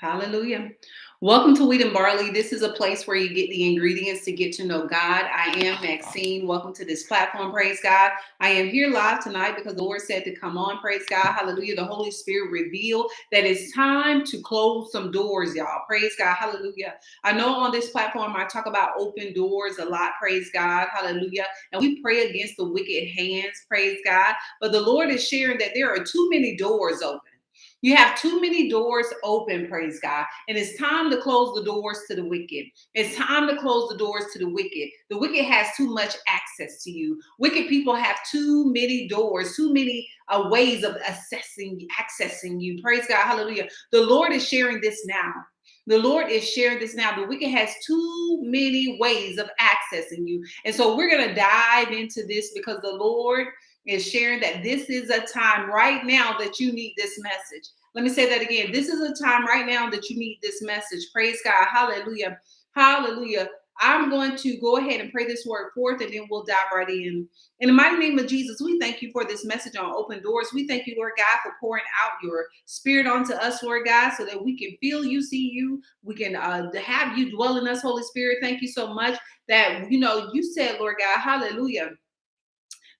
Hallelujah. Welcome to Wheat and Barley. This is a place where you get the ingredients to get to know God. I am Maxine. Welcome to this platform. Praise God. I am here live tonight because the Lord said to come on. Praise God. Hallelujah. The Holy Spirit revealed that it's time to close some doors, y'all. Praise God. Hallelujah. I know on this platform I talk about open doors a lot. Praise God. Hallelujah. And we pray against the wicked hands. Praise God. But the Lord is sharing that there are too many doors open. You have too many doors open, praise God. And it's time to close the doors to the wicked. It's time to close the doors to the wicked. The wicked has too much access to you. Wicked people have too many doors, too many uh, ways of assessing, accessing you. Praise God. Hallelujah. The Lord is sharing this now. The Lord is sharing this now. The wicked has too many ways of accessing you. And so we're going to dive into this because the Lord is sharing that this is a time right now that you need this message. Let me say that again. This is a time right now that you need this message. Praise God. Hallelujah. Hallelujah. I'm going to go ahead and pray this word forth and then we'll dive right in. In the mighty name of Jesus, we thank you for this message on open doors. We thank you, Lord God, for pouring out your spirit onto us, Lord God, so that we can feel you, see you. We can uh, have you dwell in us, Holy Spirit. Thank you so much that, you know, you said, Lord God, hallelujah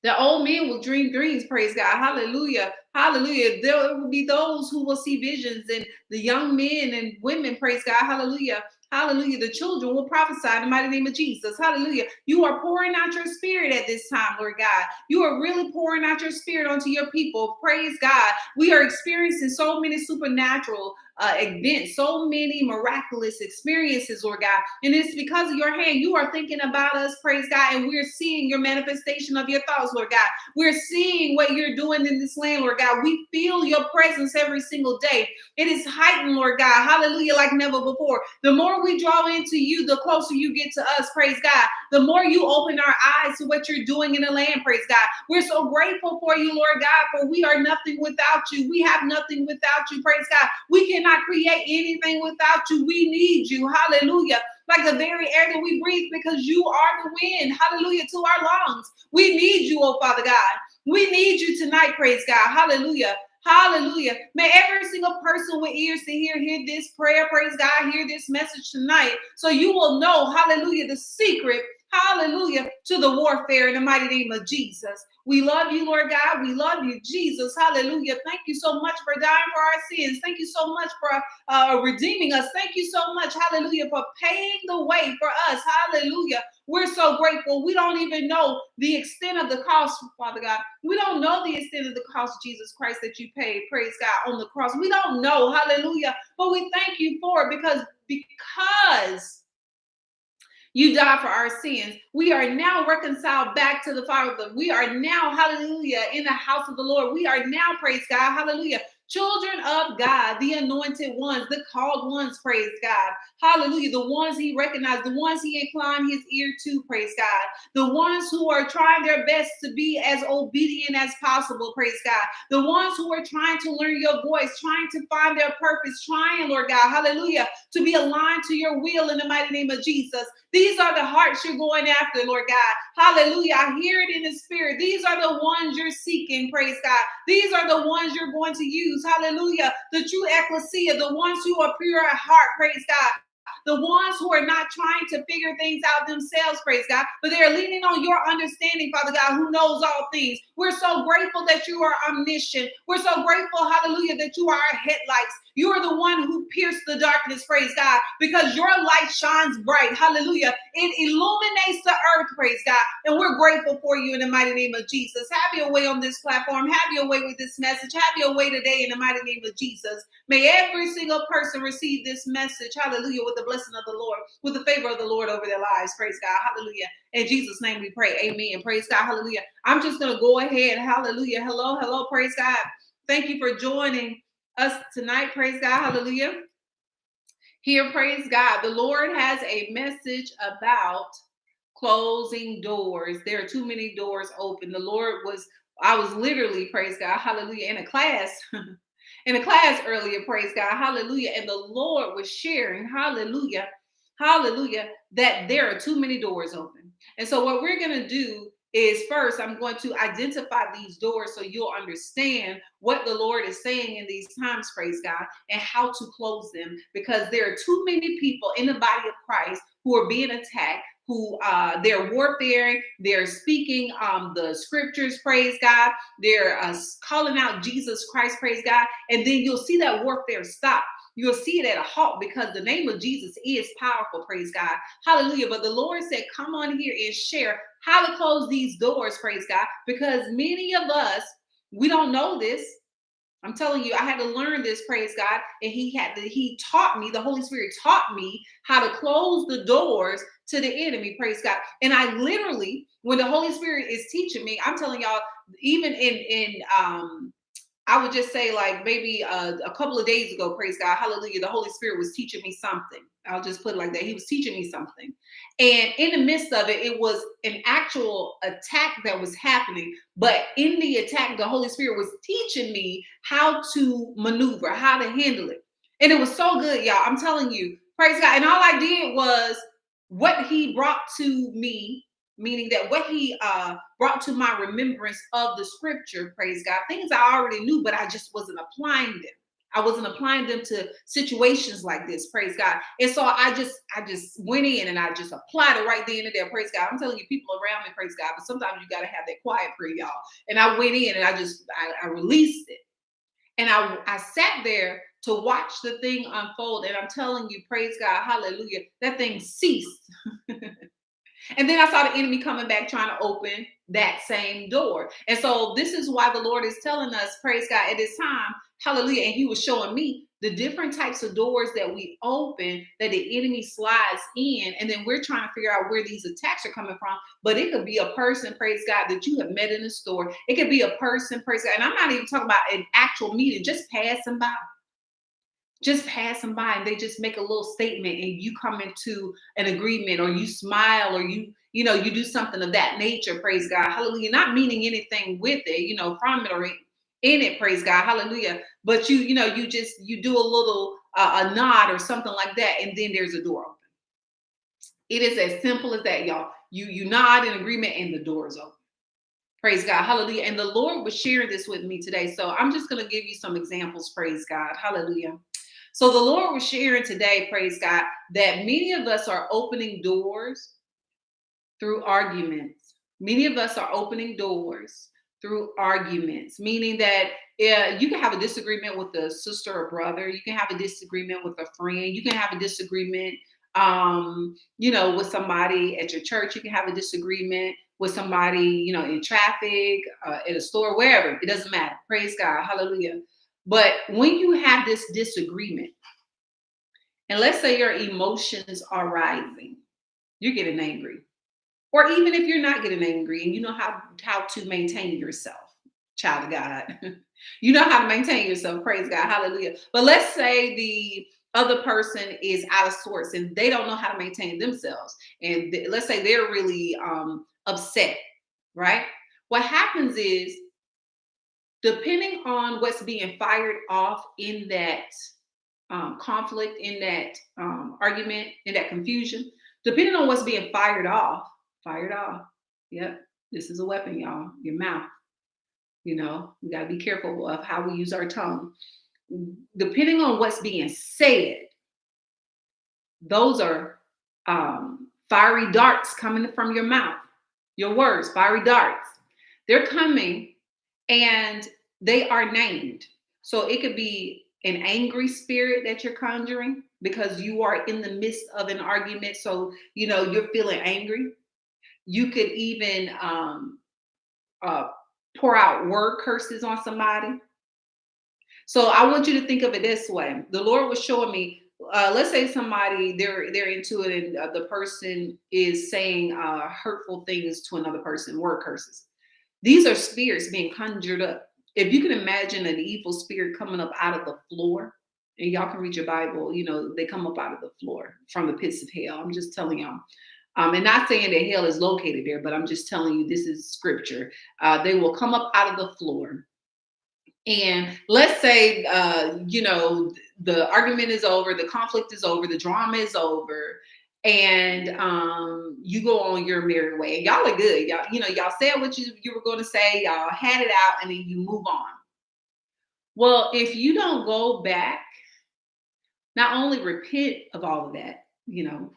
the old men will dream dreams, praise God. Hallelujah. Hallelujah. There will be those who will see visions, and the young men and women, praise God. Hallelujah. Hallelujah. The children will prophesy in the mighty name of Jesus. Hallelujah. You are pouring out your spirit at this time, Lord God. You are really pouring out your spirit onto your people. Praise God. We are experiencing so many supernatural uh, events, so many miraculous experiences, Lord God. And it's because of your hand. You are thinking about us, praise God, and we're seeing your manifestation of your thoughts, Lord God. We're seeing what you're doing in this land, Lord God. We feel your presence every single day. It is heightened, Lord God. Hallelujah, like never before. The more we draw into you, the closer you get to us, praise God. The more you open our eyes to what you're doing in the land, praise God. We're so grateful for you, Lord God, for we are nothing without you. We have nothing without you, praise God. We cannot create anything without you. We need you. Hallelujah like the very air that we breathe because you are the wind. Hallelujah to our lungs. We need you, oh Father God. We need you tonight, praise God. Hallelujah. Hallelujah. May every single person with ears to hear hear this prayer, praise God, hear this message tonight. So you will know, hallelujah, the secret Hallelujah to the warfare in the mighty name of Jesus. We love you, Lord God. We love you, Jesus. Hallelujah. Thank you so much for dying for our sins. Thank you so much for uh, redeeming us. Thank you so much, hallelujah, for paying the way for us. Hallelujah. We're so grateful. We don't even know the extent of the cost, Father God. We don't know the extent of the cost, Jesus Christ, that you paid, praise God, on the cross. We don't know, hallelujah. But we thank you for it because because you died for our sins. We are now reconciled back to the Father. We are now, hallelujah, in the house of the Lord. We are now, praise God, hallelujah, children of God, the anointed ones, the called ones, praise God. Hallelujah. The ones he recognized, the ones he inclined his ear to, praise God. The ones who are trying their best to be as obedient as possible, praise God. The ones who are trying to learn your voice, trying to find their purpose, trying, Lord God, hallelujah, to be aligned to your will in the mighty name of Jesus. These are the hearts you're going after, Lord God. Hallelujah. I hear it in the spirit. These are the ones you're seeking, praise God. These are the ones you're going to use. Hallelujah. The true ecclesia, the ones who are pure at heart, praise God the ones who are not trying to figure things out themselves, praise God, but they are leaning on your understanding, Father God, who knows all things. We're so grateful that you are omniscient. We're so grateful, hallelujah, that you are our headlights. You are the one who pierced the darkness, praise God, because your light shines bright. Hallelujah. It illuminates the earth, praise God. And we're grateful for you in the mighty name of Jesus. Have your way on this platform. Have your way with this message. Have your way today in the mighty name of Jesus. May every single person receive this message, hallelujah, with the blessing of the Lord, with the favor of the Lord over their lives. Praise God. Hallelujah. In Jesus' name we pray. Amen. Praise God. Hallelujah. I'm just going to go ahead. Hallelujah. Hello. Hello. Praise God. Thank you for joining us tonight. Praise God. Hallelujah. Here, praise God. The Lord has a message about closing doors. There are too many doors open. The Lord was, I was literally, praise God, hallelujah, in a class, in a class earlier, praise God, hallelujah. And the Lord was sharing, hallelujah, hallelujah, that there are too many doors open. And so, what we're going to do is first I'm going to identify these doors so you'll understand what the Lord is saying in these times, praise God, and how to close them because there are too many people in the body of Christ who are being attacked who uh, they're warfaring, they're speaking um, the scriptures, praise God, they're uh, calling out Jesus Christ, praise God, and then you'll see that warfare stop. You'll see it at a halt because the name of Jesus is powerful, praise God. Hallelujah. But the Lord said, Come on here and share how to close these doors, praise God, because many of us, we don't know this. I'm telling you, I had to learn this, praise God. And he had to, he taught me, the Holy Spirit taught me how to close the doors to the enemy, praise God. And I literally, when the Holy Spirit is teaching me, I'm telling y'all, even in in um I would just say, like maybe uh, a couple of days ago, praise God, hallelujah, the Holy Spirit was teaching me something. I'll just put it like that. He was teaching me something. And in the midst of it, it was an actual attack that was happening. But in the attack, the Holy Spirit was teaching me how to maneuver, how to handle it. And it was so good, y'all. I'm telling you, praise God. And all I did was what he brought to me meaning that what he uh, brought to my remembrance of the scripture, praise God, things I already knew, but I just wasn't applying them. I wasn't applying them to situations like this, praise God. And so I just, I just went in and I just applied it right then and there, praise God. I'm telling you, people around me, praise God, but sometimes you got to have that quiet prayer, y'all. And I went in and I just, I, I released it. And I, I sat there to watch the thing unfold. And I'm telling you, praise God, hallelujah, that thing ceased. And then I saw the enemy coming back trying to open that same door. And so this is why the Lord is telling us, praise God, at this time, hallelujah. And he was showing me the different types of doors that we open that the enemy slides in. And then we're trying to figure out where these attacks are coming from. But it could be a person, praise God, that you have met in the store. It could be a person, praise God. And I'm not even talking about an actual meeting, just passing by just passing by and they just make a little statement and you come into an agreement or you smile or you you know you do something of that nature praise god hallelujah not meaning anything with it you know from it or in it praise god hallelujah but you you know you just you do a little uh, a nod or something like that and then there's a door open it is as simple as that y'all you you nod in agreement and the door is open Praise God. Hallelujah. And the Lord was sharing this with me today. So I'm just going to give you some examples. Praise God. Hallelujah. So the Lord was sharing today, praise God, that many of us are opening doors through arguments. Many of us are opening doors through arguments, meaning that uh, you can have a disagreement with a sister or brother, you can have a disagreement with a friend, you can have a disagreement, um, you know, with somebody at your church, you can have a disagreement with somebody, you know, in traffic, uh, at a store, wherever. It doesn't matter. Praise God. Hallelujah. But when you have this disagreement, and let's say your emotions are rising, you're getting angry. Or even if you're not getting angry and you know how, how to maintain yourself, child of God, you know how to maintain yourself, praise God, hallelujah. But let's say the other person is out of sorts and they don't know how to maintain themselves. And th- let's say they're really um, upset, right? What happens is depending on what's being fired off in that um, conflict, in that um, argument, in that confusion, depending on what's being fired off, fired off. Yep, this is a weapon, y'all. Your mouth. You know, we got to be careful of how we use our tongue. Depending on what's being said, those are um, fiery darts coming from your mouth. Your words, fiery darts. They're coming and they are named. So it could be an angry spirit that you're conjuring because you are in the midst of an argument. So, you know, you're feeling angry. You could even um, uh, pour out word curses on somebody. So I want you to think of it this way. The Lord was showing me, uh, let's say somebody they're they're into it, and uh, the person is saying uh, hurtful things to another person, word curses. These are spirits being conjured up. If you can imagine an evil spirit coming up out of the floor, and y'all can read your Bible, you know, they come up out of the floor from the pits of hell. I'm just telling y'all. Um, and not saying that hell is located there, but I'm just telling you this is scripture. Uh, they will come up out of the floor. And let's say, uh, you know, the argument is over, the conflict is over, the drama is over, and um, you go on your merry way. And y'all are good. Y'all, you know, y'all said what you, you were going to say, y'all had it out, and then you move on. Well, if you don't go back, not only repent of all of that, you know,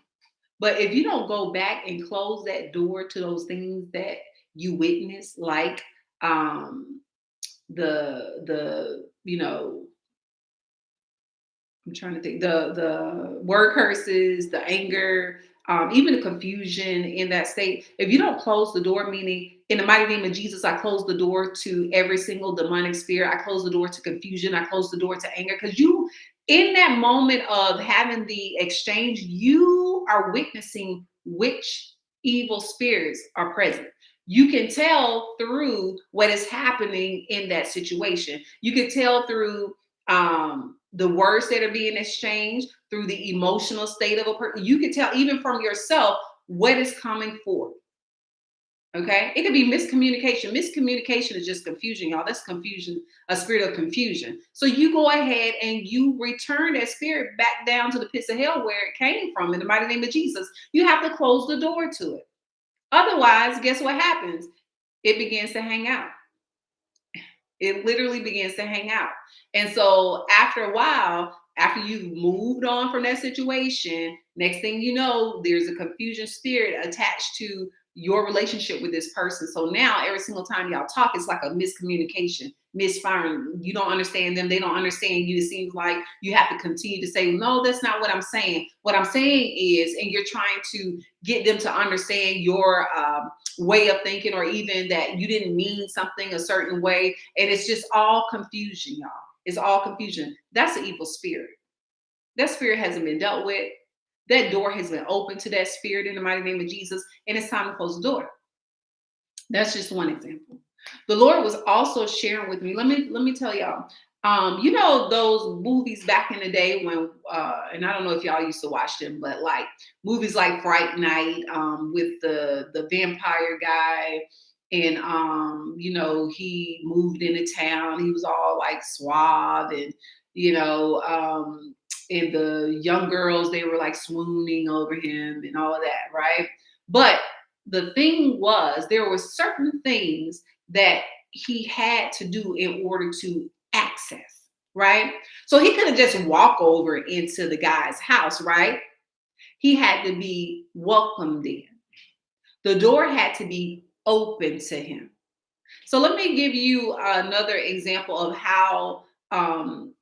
but if you don't go back and close that door to those things that you witness, like um, the the you know I'm trying to think the the word curses, the anger, um, even the confusion in that state. If you don't close the door, meaning in the mighty name of Jesus, I close the door to every single demonic spirit. I close the door to confusion. I close the door to anger because you, in that moment of having the exchange, you are witnessing which evil spirits are present you can tell through what is happening in that situation. You can tell through um, the words that are being exchanged, through the emotional state of a person. You can tell even from yourself what is coming forth. Okay, it could be miscommunication. Miscommunication is just confusion, y'all. That's confusion, a spirit of confusion. So you go ahead and you return that spirit back down to the pits of hell where it came from in the mighty name of Jesus. You have to close the door to it. Otherwise, guess what happens? It begins to hang out. It literally begins to hang out. And so after a while, after you've moved on from that situation, next thing you know, there's a confusion spirit attached to your relationship with this person. So now every single time y'all talk, it's like a miscommunication, misfiring. You don't understand them, they don't understand you. It seems like you have to continue to say, No, that's not what I'm saying. What I'm saying is, and you're trying to get them to understand your um, way of thinking, or even that you didn't mean something a certain way. And it's just all confusion, y'all. It's all confusion. That's an evil spirit. That spirit hasn't been dealt with that door has been opened to that spirit in the mighty name of Jesus, and it's time to close the door. That's just one example. The Lord was also sharing with me. Let me let me tell y'all. Um, you know those movies back in the day when, uh, and I don't know if y'all used to watch them, but like movies like Fright Night um, with the the vampire guy, and um, you know he moved into town. He was all like suave and you know um, and the young girls they were like swooning over him and all of that right? But the thing was there were certain things that he had to do in order to access right? So he couldn't just walk over into the guy's house right? He had to be welcomed in. The door had to be open to him. So let me give you another example of how um,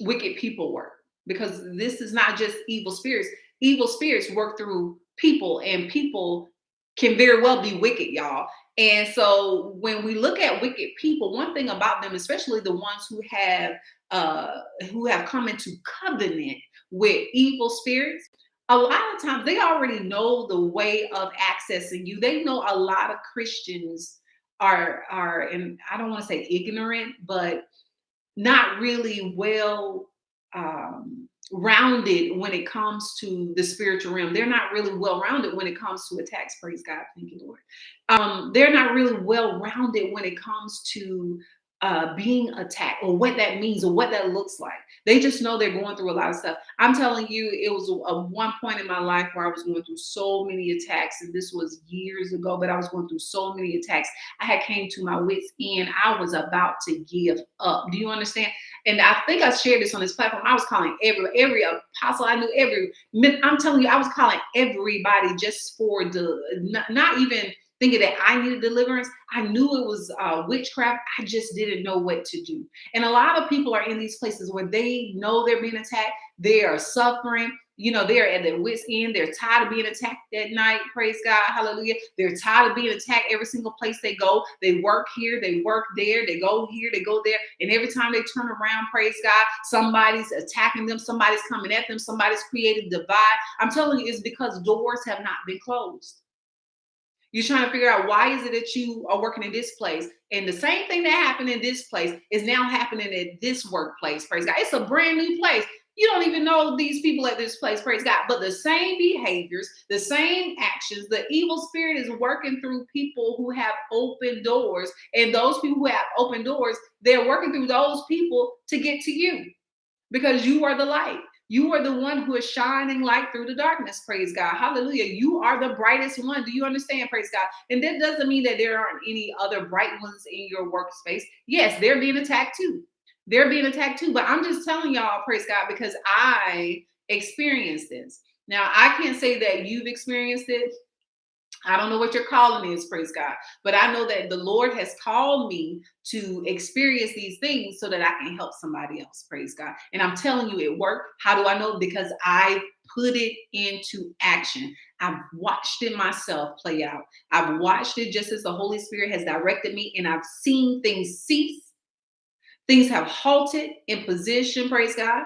wicked people work because this is not just evil spirits. Evil spirits work through people, and people can very well be wicked, y'all. And so when we look at wicked people, one thing about them, especially the ones who have uh who have come into covenant with evil spirits, a lot of times they already know the way of accessing you. They know a lot of Christians are are and I don't want to say ignorant, but not really well um, rounded when it comes to the spiritual realm. They're not really well rounded when it comes to attacks. Praise God. Thank you, Lord. Um, they're not really well rounded when it comes to uh, being attacked or what that means or what that looks like. They just know they're going through a lot of stuff. I'm telling you, it was a, one point in my life where I was going through so many attacks, and this was years ago, but I was going through so many attacks. I had came to my wits end. I was about to give up. Do you understand? And I think I shared this on this platform. I was calling every every apostle I knew, every I'm telling you, I was calling everybody just for the not, not even thinking that I needed deliverance. I knew it was uh, witchcraft. I just didn't know what to do. And a lot of people are in these places where they know they're being attacked, they are suffering. You know, they're at their wits' end. They're tired of being attacked at night. Praise God. Hallelujah. They're tired of being attacked every single place they go. They work here, they work there, they go here, they go there. And every time they turn around, praise God, somebody's attacking them, somebody's coming at them, somebody's created divide. I'm telling you, it's because doors have not been closed. You're trying to figure out why is it that you are working in this place, and the same thing that happened in this place is now happening at this workplace. Praise God! It's a brand new place. You don't even know these people at this place. Praise God! But the same behaviors, the same actions, the evil spirit is working through people who have open doors, and those people who have open doors, they're working through those people to get to you because you are the light. You are the one who is shining light through the darkness. Praise God. Hallelujah. You are the brightest one. Do you understand? Praise God. And that doesn't mean that there aren't any other bright ones in your workspace. Yes, they're being attacked too. They're being attacked too. But I'm just telling y'all, praise God, because I experienced this. Now, I can't say that you've experienced it. I don't know what your calling is, praise God. But I know that the Lord has called me to experience these things so that I can help somebody else, praise God. And I'm telling you, it worked. How do I know? Because I put it into action. I've watched it myself play out. I've watched it just as the Holy Spirit has directed me, and I've seen things cease. Things have halted in position, praise God.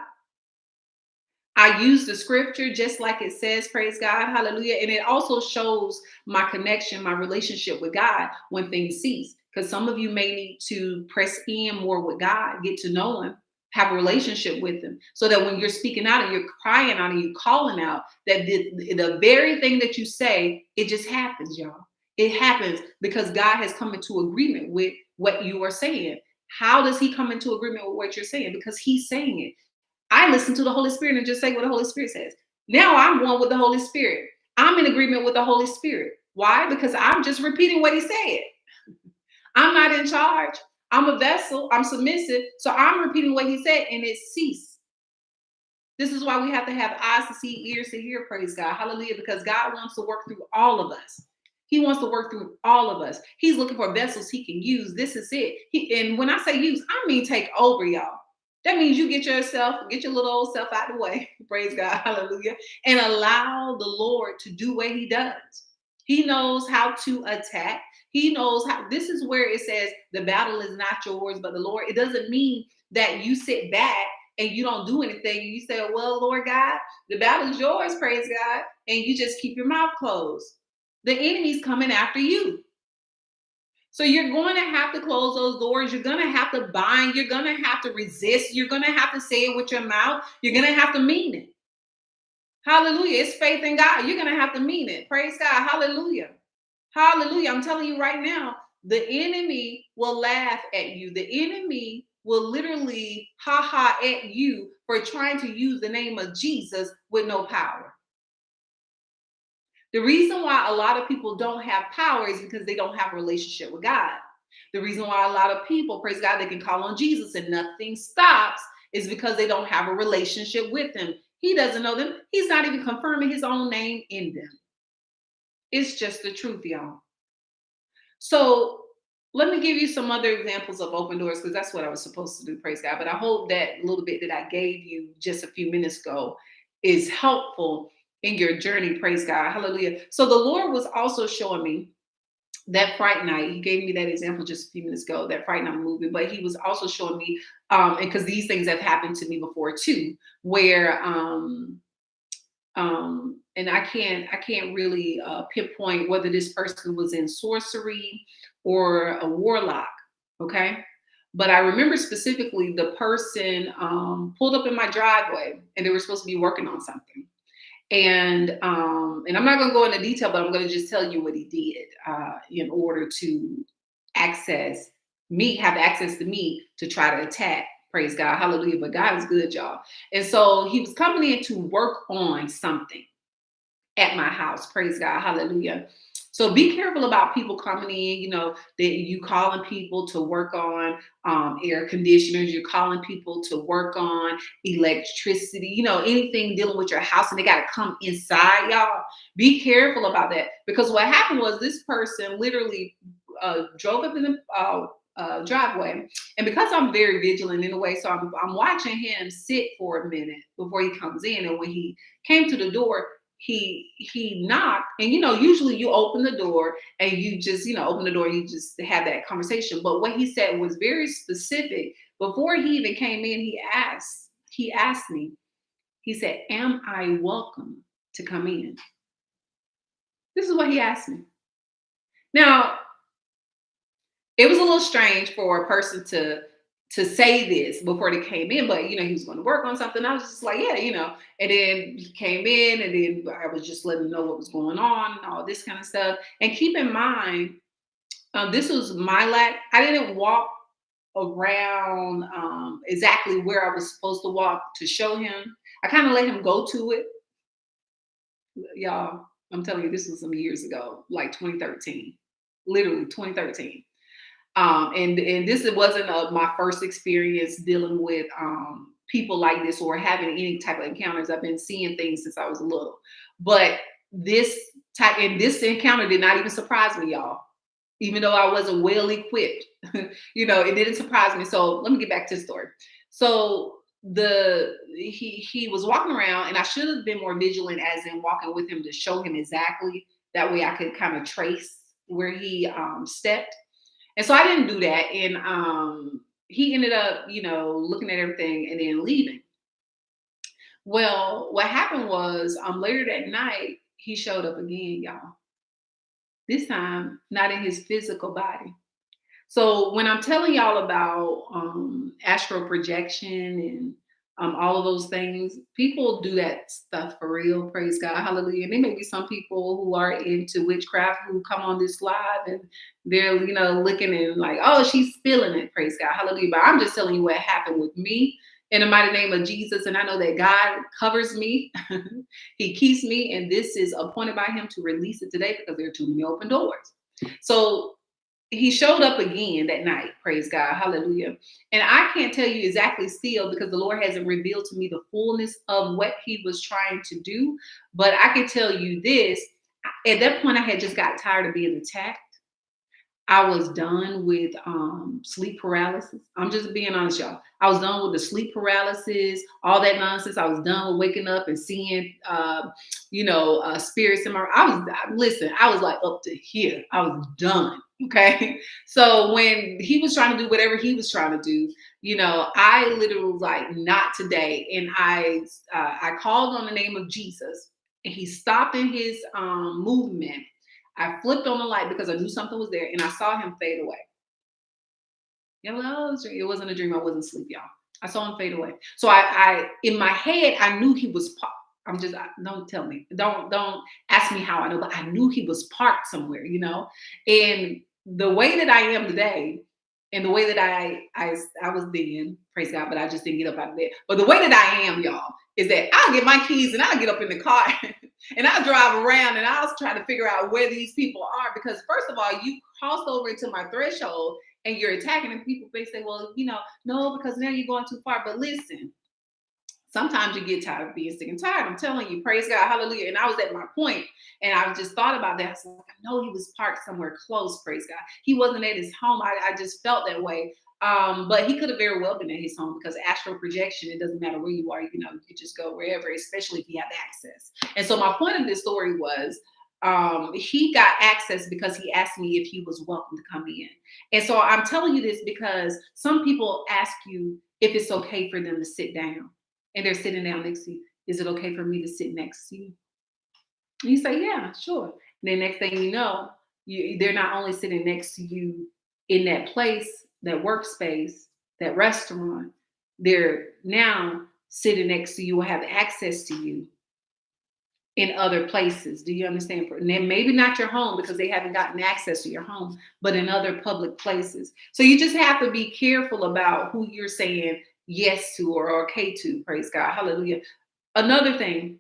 I use the scripture just like it says, praise God, hallelujah. And it also shows my connection, my relationship with God when things cease. Because some of you may need to press in more with God, get to know Him, have a relationship with Him, so that when you're speaking out and you're crying out and you're calling out, that the, the very thing that you say, it just happens, y'all. It happens because God has come into agreement with what you are saying. How does He come into agreement with what you're saying? Because He's saying it. I listen to the Holy Spirit and just say what the Holy Spirit says. Now I'm one with the Holy Spirit. I'm in agreement with the Holy Spirit. Why? Because I'm just repeating what he said. I'm not in charge. I'm a vessel. I'm submissive. So I'm repeating what he said and it ceased. This is why we have to have eyes to see, ears to hear, praise God. Hallelujah. Because God wants to work through all of us. He wants to work through all of us. He's looking for vessels he can use. This is it. He, and when I say use, I mean take over, y'all. That means you get yourself, get your little old self out of the way. Praise God. Hallelujah. And allow the Lord to do what he does. He knows how to attack. He knows how this is where it says the battle is not yours, but the Lord. It doesn't mean that you sit back and you don't do anything. You say, Well, Lord God, the battle is yours, praise God. And you just keep your mouth closed. The enemy's coming after you. So you're going to have to close those doors. You're going to have to bind. You're going to have to resist. You're going to have to say it with your mouth. You're going to have to mean it. Hallelujah. It's faith in God. You're going to have to mean it. Praise God. Hallelujah. Hallelujah. I'm telling you right now, the enemy will laugh at you. The enemy will literally ha ha at you for trying to use the name of Jesus with no power. The reason why a lot of people don't have power is because they don't have a relationship with God. The reason why a lot of people, praise God, they can call on Jesus and nothing stops is because they don't have a relationship with Him. He doesn't know them. He's not even confirming His own name in them. It's just the truth, y'all. So let me give you some other examples of open doors because that's what I was supposed to do, praise God. But I hope that little bit that I gave you just a few minutes ago is helpful in your journey. Praise God. Hallelujah. So the Lord was also showing me that fright night. He gave me that example just a few minutes ago, that fright night movie, but he was also showing me, um, and because these things have happened to me before too, where um um and I can't I can't really uh pinpoint whether this person was in sorcery or a warlock. Okay. But I remember specifically the person um, pulled up in my driveway and they were supposed to be working on something and um, and I'm not going to go into detail, but I'm going to just tell you what he did uh, in order to access me, have access to me to try to attack. Praise God, Hallelujah! But God is good, y'all. And so he was coming in to work on something at my house. Praise God, Hallelujah. So be careful about people coming in, you know, that you calling people to work on um, air conditioners, you're calling people to work on electricity, you know, anything dealing with your house and they got to come inside, y'all. Be careful about that because what happened was this person literally uh, drove up in the uh, uh, driveway. And because I'm very vigilant in a way, so I'm, I'm watching him sit for a minute before he comes in. And when he came to the door, he he knocked and you know usually you open the door and you just you know open the door you just have that conversation. But what he said was very specific. Before he even came in he asked he asked me he said am i welcome to come in? This is what he asked me. Now it was a little strange for a person to to say this before they came in, but you know, he was going to work on something. I was just like, yeah, you know. And then he came in, and then I was just letting him know what was going on and all this kind of stuff. And keep in mind, um, this was my lack. I didn't walk around um, exactly where I was supposed to walk to show him. I kind of let him go to it. Y'all, I'm telling you, this was some years ago, like 2013, literally 2013. Um, and and this wasn't a, my first experience dealing with um, people like this or having any type of encounters. I've been seeing things since I was little, but this type and this encounter did not even surprise me, y'all. Even though I wasn't well equipped, you know, it didn't surprise me. So let me get back to the story. So the he he was walking around, and I should have been more vigilant, as in walking with him to show him exactly. That way, I could kind of trace where he um, stepped. And so I didn't do that, and um, he ended up, you know, looking at everything and then leaving. Well, what happened was um, later that night, he showed up again, y'all. This time, not in his physical body. So when I'm telling y'all about um, astral projection and um, all of those things, people do that stuff for real. Praise God, hallelujah. And there may be some people who are into witchcraft who come on this live and they're you know looking and like, oh, she's spilling it. Praise God, hallelujah. But I'm just telling you what happened with me in the mighty name of Jesus. And I know that God covers me, He keeps me, and this is appointed by Him to release it today because there are too many open doors. So he showed up again that night praise god hallelujah and i can't tell you exactly still because the lord hasn't revealed to me the fullness of what he was trying to do but i can tell you this at that point i had just got tired of being attacked I was done with um, sleep paralysis. I'm just being honest, y'all. I was done with the sleep paralysis, all that nonsense. I was done with waking up and seeing, uh, you know, uh, spirits in my. I was listen. I was like up to here. I was done. Okay. So when he was trying to do whatever he was trying to do, you know, I literally like, not today. And I uh, I called on the name of Jesus, and he stopped in his um, movement I flipped on the light because I knew something was there and I saw him fade away. Yeah, it wasn't a dream. I wasn't asleep, y'all. I saw him fade away. So I, I in my head, I knew he was parked. I'm just don't tell me. Don't don't ask me how I know, but I knew he was parked somewhere, you know. And the way that I am today, and the way that I I I was then, praise God, but I just didn't get up out of bed. But the way that I am, y'all, is that I'll get my keys and I'll get up in the car and I'll drive around and I'll try to figure out where these people are. Because first of all, you crossed over into my threshold and you're attacking and people may say, well, you know, no, because now you're going too far. But listen, sometimes you get tired of being sick and tired. I'm telling you, praise God, hallelujah. And I was at my point and I just thought about that. I, like, I know he was parked somewhere close, praise God. He wasn't at his home. I, I just felt that way. Um, but he could have very well been at his home because astral projection, it doesn't matter where you are, you know, you just go wherever, especially if you have access. And so my point of this story was um, he got access because he asked me if he was welcome to come in. And so I'm telling you this because some people ask you if it's okay for them to sit down and they're sitting down next to you. Is it okay for me to sit next to you? And you say, yeah, sure. And then next thing you know, you, they're not only sitting next to you in that place, that workspace, that restaurant, they're now sitting next to you or have access to you in other places. Do you understand? And then maybe not your home because they haven't gotten access to your home, but in other public places. So you just have to be careful about who you're saying yes to or okay to. Praise God. Hallelujah. Another thing,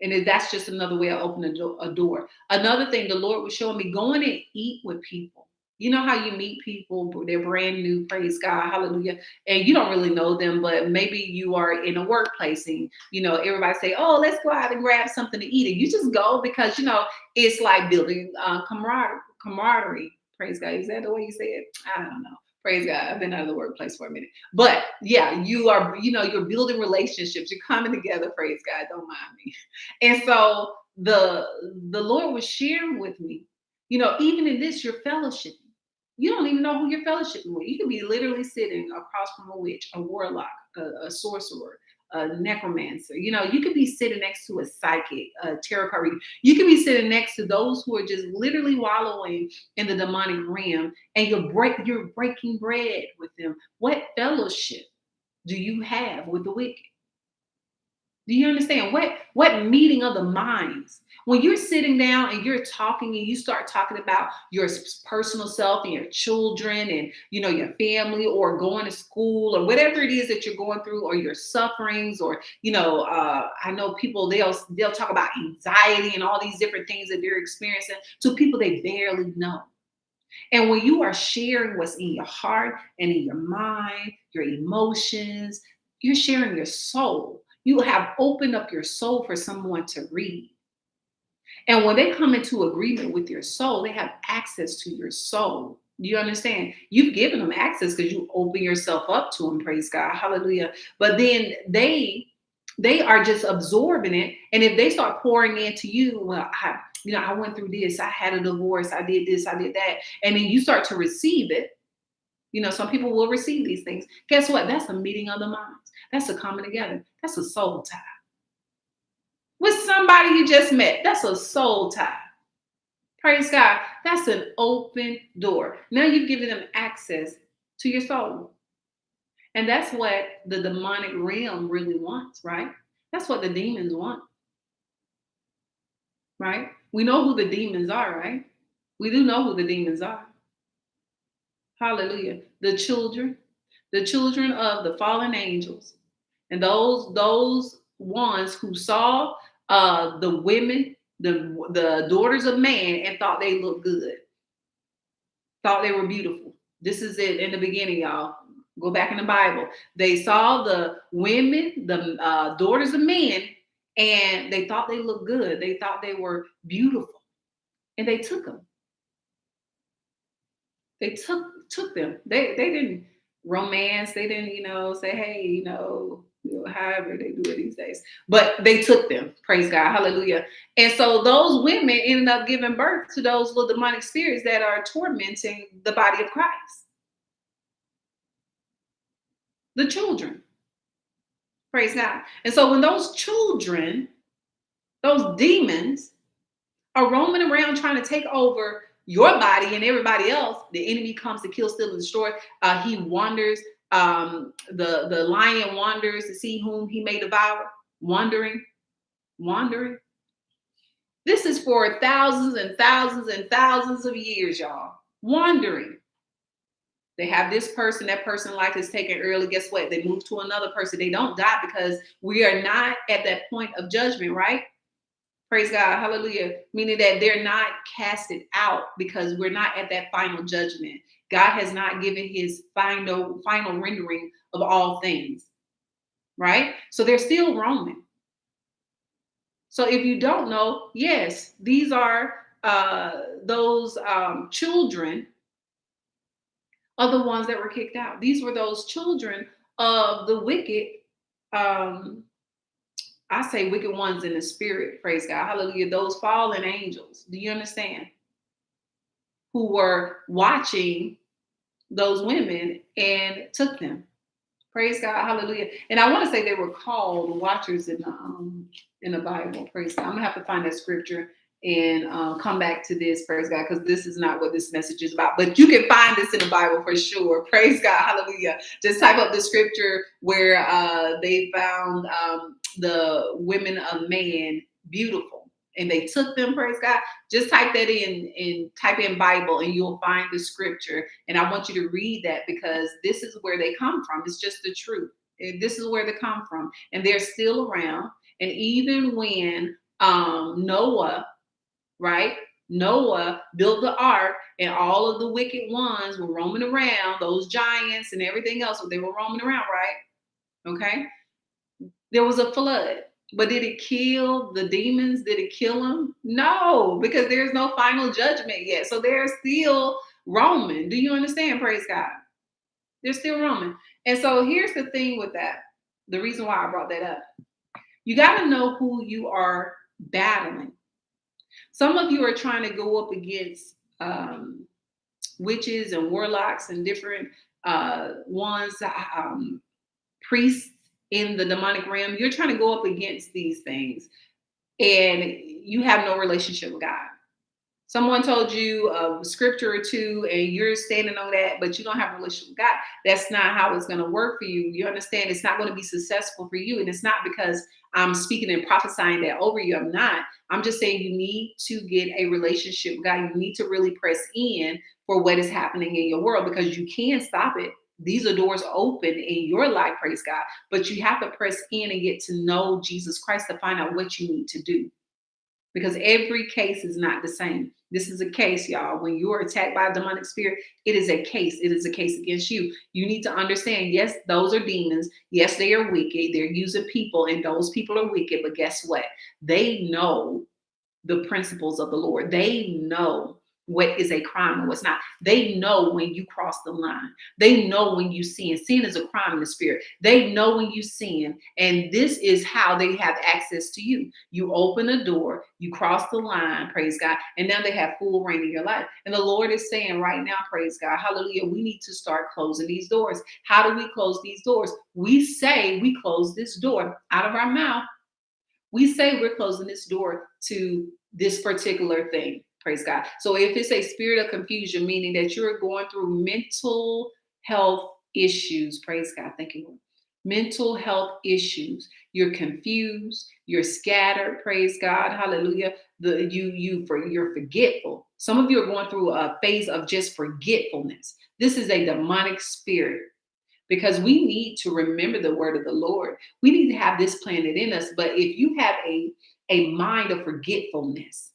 and that's just another way of opening a door. Another thing the Lord was showing me going and eat with people you know how you meet people, they're brand new, praise God, hallelujah, and you don't really know them, but maybe you are in a workplace and you know everybody say, "Oh, let's go out and grab something to eat," and you just go because you know it's like building uh, camaraderie. Camaraderie, praise God. Is that the way you say it? I don't know. Praise God. I've been out of the workplace for a minute, but yeah, you are. You know, you're building relationships. You're coming together. Praise God. Don't mind me. And so the the Lord was sharing with me. You know, even in this, you're fellowshipping you don't even know who you're fellowshipping with. You could be literally sitting across from a witch, a warlock, a, a sorcerer, a necromancer. You know, you could be sitting next to a psychic, a tarot card reader. You could be sitting next to those who are just literally wallowing in the demonic realm, and you're break you're breaking bread with them. What fellowship do you have with the wicked? Do you understand what what meeting of the minds? When you're sitting down and you're talking and you start talking about your personal self and your children and you know your family or going to school or whatever it is that you're going through or your sufferings or you know uh, I know people they'll they'll talk about anxiety and all these different things that they're experiencing to people they barely know. And when you are sharing what's in your heart and in your mind, your emotions, you're sharing your soul. You have opened up your soul for someone to read. And when they come into agreement with your soul, they have access to your soul. Do you understand? You've given them access because you open yourself up to them, praise God. Hallelujah. But then they they are just absorbing it. And if they start pouring into you, well, I, you know, I went through this, I had a divorce, I did this, I did that. And then you start to receive it. You know, some people will receive these things. Guess what? That's a meeting of the minds. That's a coming together. That's a soul tie with somebody you just met. That's a soul tie. Praise God. That's an open door. Now you've given them access to your soul. And that's what the demonic realm really wants, right? That's what the demons want. Right? We know who the demons are, right? We do know who the demons are. Hallelujah. The children, the children of the fallen angels, and those those ones who saw uh, the women, the the daughters of man, and thought they looked good, thought they were beautiful. This is it in the beginning, y'all. Go back in the Bible. They saw the women, the uh, daughters of men, and they thought they looked good. They thought they were beautiful, and they took them. They took took them. They they didn't romance. They didn't, you know, say, hey, you know, you know, however they do it these days. But they took them, praise God, hallelujah. And so those women ended up giving birth to those little demonic spirits that are tormenting the body of Christ. The children, praise God. And so when those children, those demons, are roaming around trying to take over your body and everybody else, the enemy comes to kill, steal, and destroy. Uh, he wanders um, the the lion wanders to see whom he may devour, wandering, wandering. This is for thousands and thousands and thousands of years, y'all. Wandering. They have this person, that person life is taken early. Guess what? They move to another person. They don't die because we are not at that point of judgment, right? Praise God. Hallelujah. Meaning that they're not casted out because we're not at that final judgment. God has not given his final final rendering of all things. Right? So they're still roaming. So if you don't know, yes, these are uh, those um, children are the ones that were kicked out. These were those children of the wicked. Um, I say wicked ones in the spirit. Praise God. Hallelujah. Those fallen angels. Do you understand? who were watching those women and took them. Praise God, hallelujah. And I want to say they were called watchers in the um, in the Bible. Praise God. I'm gonna have to find that scripture and uh, come back to this. Praise God, because this is not what this message is about. But you can find this in the Bible for sure. Praise God, hallelujah. Just type up the scripture where uh, they found um, the women of man beautiful and they took them, praise God, just type that in and type in Bible and you'll find the scripture. And I want you to read that because this is where they come from. It's just the truth. This is where they come from. And they're still around. And even when um, Noah, right? Noah built the ark and all of the wicked ones were roaming around, those giants and everything else, they were roaming around, right? Okay. There was a flood. But did it kill the demons? Did it kill them? No, because there's no final judgment yet. So they're still Roman. Do you understand? Praise God. They're still Roman. And so here's the thing with that. The reason why I brought that up. You got to know who you are battling. Some of you are trying to go up against um, witches and warlocks and different uh, ones, um, priests in the demonic realm, you're trying to go up against these things and you have no relationship with God. someone told you a scripture or two and you're standing on that, but you don't have a relationship with God, that's not how it's going to work for you. You understand? It's not going to be successful for you. And it's not because I'm speaking and prophesying that over you. I'm not. I'm just saying you need to get a relationship with God. You need to really press in for what is happening in your world because you can stop it. These are doors open in your life, praise God. But you have to press in and get to know Jesus Christ to find out what you need to do because every case is not the same. This is a case, y'all. When you are attacked by a demonic spirit, it is a case. It is a case against you. You need to understand, yes, those are demons. Yes, they are wicked. They're using people, and those people are wicked. But guess what? They know the principles of the Lord. They know what is a crime and what's not. They know when you cross the line. They know when you sin. Sin is a crime in the spirit. They know when you sin. And this is how they have access to you. You open a door, you cross the line, praise God, and now they have full reign in your life. And the Lord is saying right now, praise God, hallelujah, we need to start closing these doors. How do we close these doors? We say we close this door out of our mouth. We say we're closing this door to this particular thing Praise God. So if it's a spirit of confusion, meaning that you're going through mental health issues, praise God. Thank you, Lord. Mental health issues. You're confused. You're scattered. Praise God. Hallelujah. The you you for you're forgetful. Some of you are going through a phase of just forgetfulness. This is a demonic spirit because we need to remember the word of the Lord. We need to have this planted in us. But if you have a a mind of forgetfulness,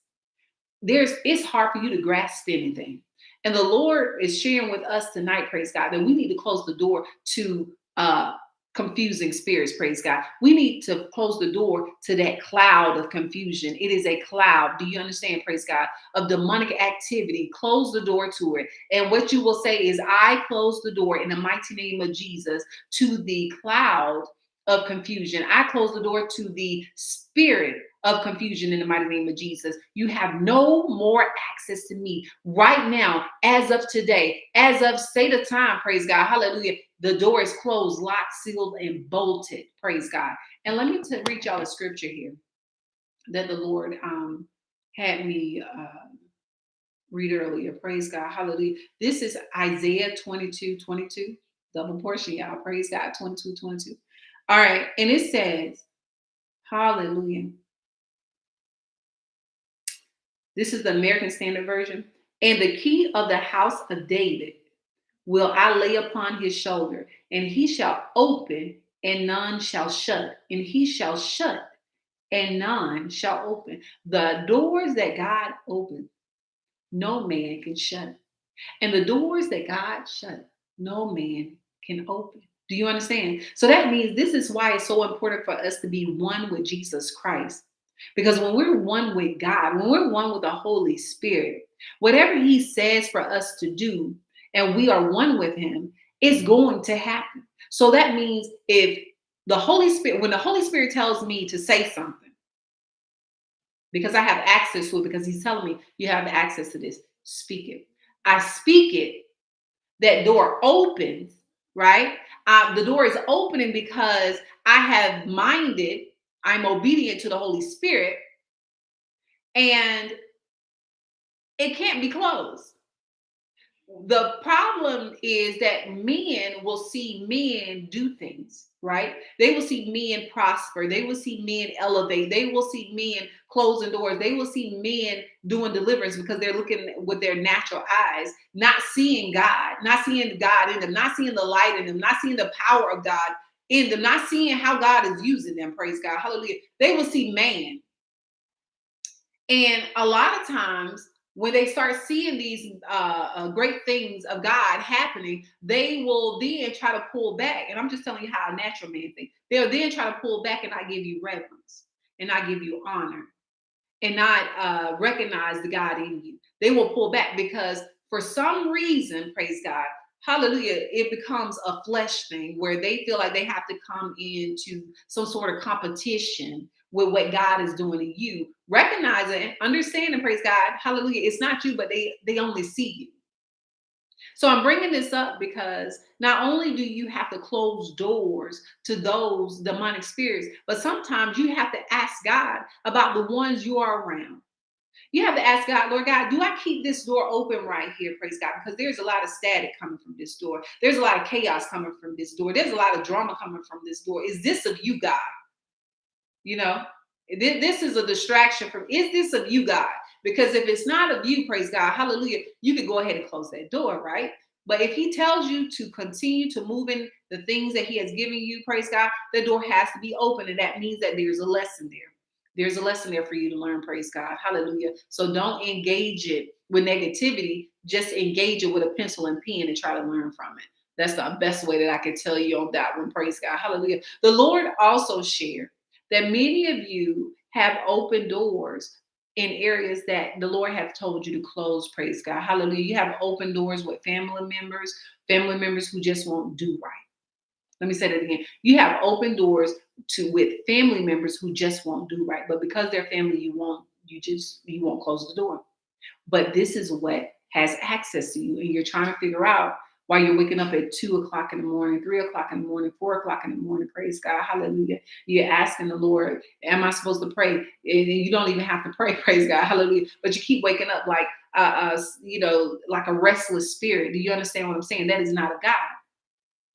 there's it's hard for you to grasp anything. And the Lord is sharing with us tonight, praise God, that we need to close the door to uh confusing spirits, praise God. We need to close the door to that cloud of confusion. It is a cloud, do you understand, praise God, of demonic activity. Close the door to it. And what you will say is, I close the door in the mighty name of Jesus to the cloud of confusion. I close the door to the spirit of confusion in the mighty name of Jesus. You have no more access to me right now, as of today, as of say the time, praise God, hallelujah. The door is closed, locked, sealed, and bolted, praise God. And let me t- read y'all a scripture here that the Lord um, had me uh, read earlier, praise God, hallelujah. This is Isaiah 22 22, double portion, y'all, praise God, 22 22. All right, and it says, hallelujah. This is the American Standard Version. And the key of the house of David will I lay upon his shoulder, and he shall open, and none shall shut, and he shall shut, and none shall open. The doors that God opens, no man can shut. And the doors that God shut, no man can open. Do you understand? So that means this is why it's so important for us to be one with Jesus Christ. Because when we're one with God, when we're one with the Holy Spirit, whatever He says for us to do, and we are one with Him, it's going to happen. So that means if the Holy Spirit, when the Holy Spirit tells me to say something, because I have access to it, because He's telling me you have access to this, speak it. I speak it, that door opens, right? Uh, the door is opening because I have minded I'm obedient to the Holy Spirit, and it can't be closed. The problem is that men will see men do things, right? They will see men prosper. They will see men elevate. They will see men closing doors. They will see men doing deliverance because they're looking with their natural eyes, not seeing God, not seeing God in them, not seeing the light in them, not seeing the power of God in them, not seeing how God is using them, praise God, hallelujah. They will see man. And a lot of times, when they start seeing these uh, uh, great things of God happening, they will then try to pull back. And I'm just telling you how a natural man thinks. They'll then try to pull back and I give you reverence and I give you honor and not uh, recognize the God in you. They will pull back because for some reason, praise God, hallelujah, it becomes a flesh thing where they feel like they have to come into some sort of competition with what God is doing in you. Recognize it and understand and praise God. Hallelujah. It's not you, but they they only see you. So I'm bringing this up because not only do you have to close doors to those demonic spirits, but sometimes you have to ask God about the ones you are around. You have to ask God, Lord God, do I keep this door open right here? Praise God. Because there's a lot of static coming from this door. There's a lot of chaos coming from this door. There's a lot of drama coming from this door. Is this of you, God? You know, this is a distraction from, is this of you, God? Because if it's not of you, praise God, hallelujah, you can go ahead and close that door, right? But if he tells you to continue to move in the things that he has given you, praise God, the door has to be open. And that means that there's a lesson there. There's a lesson there for you to learn, praise God. Hallelujah. So don't engage it with negativity. Just engage it with a pencil and pen and try to learn from it. That's the best way that I can tell you on that one. Praise God. Hallelujah. The Lord also shared that many of you have open doors in areas that the Lord have told you to close. Praise God. Hallelujah. You have open doors with family members, family members who just won't do right. Let me say that again. You have open doors to with family members who just won't do right, but because they're family, you won't. You just you won't close the door. But this is what has access to you, and you're trying to figure out why you're waking up at two o'clock in the morning, three o'clock in the morning, four o'clock in the morning. Praise God. Hallelujah. You're asking the Lord, Am I supposed to pray? And you don't even have to pray. Praise God. Hallelujah. But you keep waking up like, uh, uh, you know, like a restless spirit. Do you understand what I'm saying? That is not a God.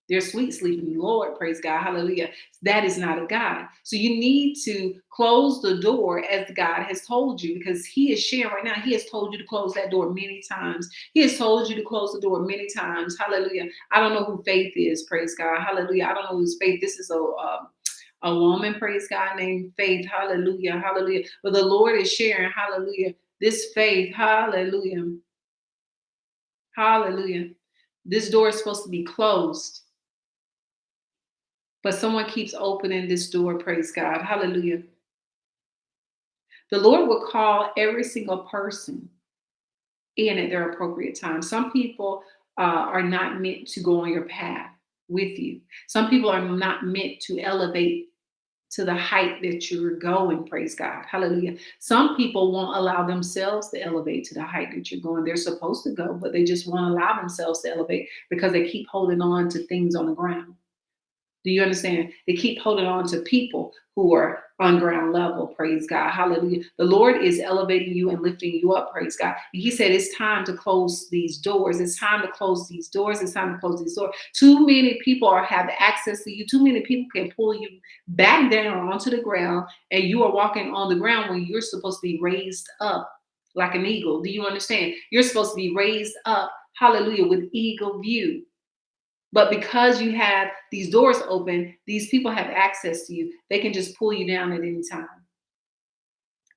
They're sweet sleeping, Lord, praise God, hallelujah. That is not a God. So you need to close the door as God has told you because He is sharing right now. He has told you to close that door many times. He has told you to close the door many times. Hallelujah. I don't know who faith is, praise God, hallelujah. I don't know who's faith. This is a um, a woman, praise God, named Faith. Hallelujah. Hallelujah. But the Lord is sharing, hallelujah, this faith. Hallelujah. Hallelujah. This door is supposed to be closed. But someone keeps opening this door, praise God. Hallelujah. The Lord will call every single person in at their appropriate time. Some people uh, are not meant to go on your path with you. Some people are not meant to elevate to the height that you're going, praise God. Hallelujah. Some people won't allow themselves to elevate to the height that you're going. They're supposed to go, but they just won't allow themselves to elevate because they keep holding on to things on the ground. Do you understand? They keep holding on to people who are on ground level. Praise God. Hallelujah. The Lord is elevating you and lifting you up. Praise God. And He said, It's time to close these doors. It's time to close these doors. It's time to close these doors. Too many people are have access to you. Too many people can pull you back down onto the ground, and you are walking on the ground when you're supposed to be raised up like an eagle. Do you understand? You're supposed to be raised up, hallelujah, with eagle view. But because you have these doors open, these people have access to you. They can just pull you down at any time.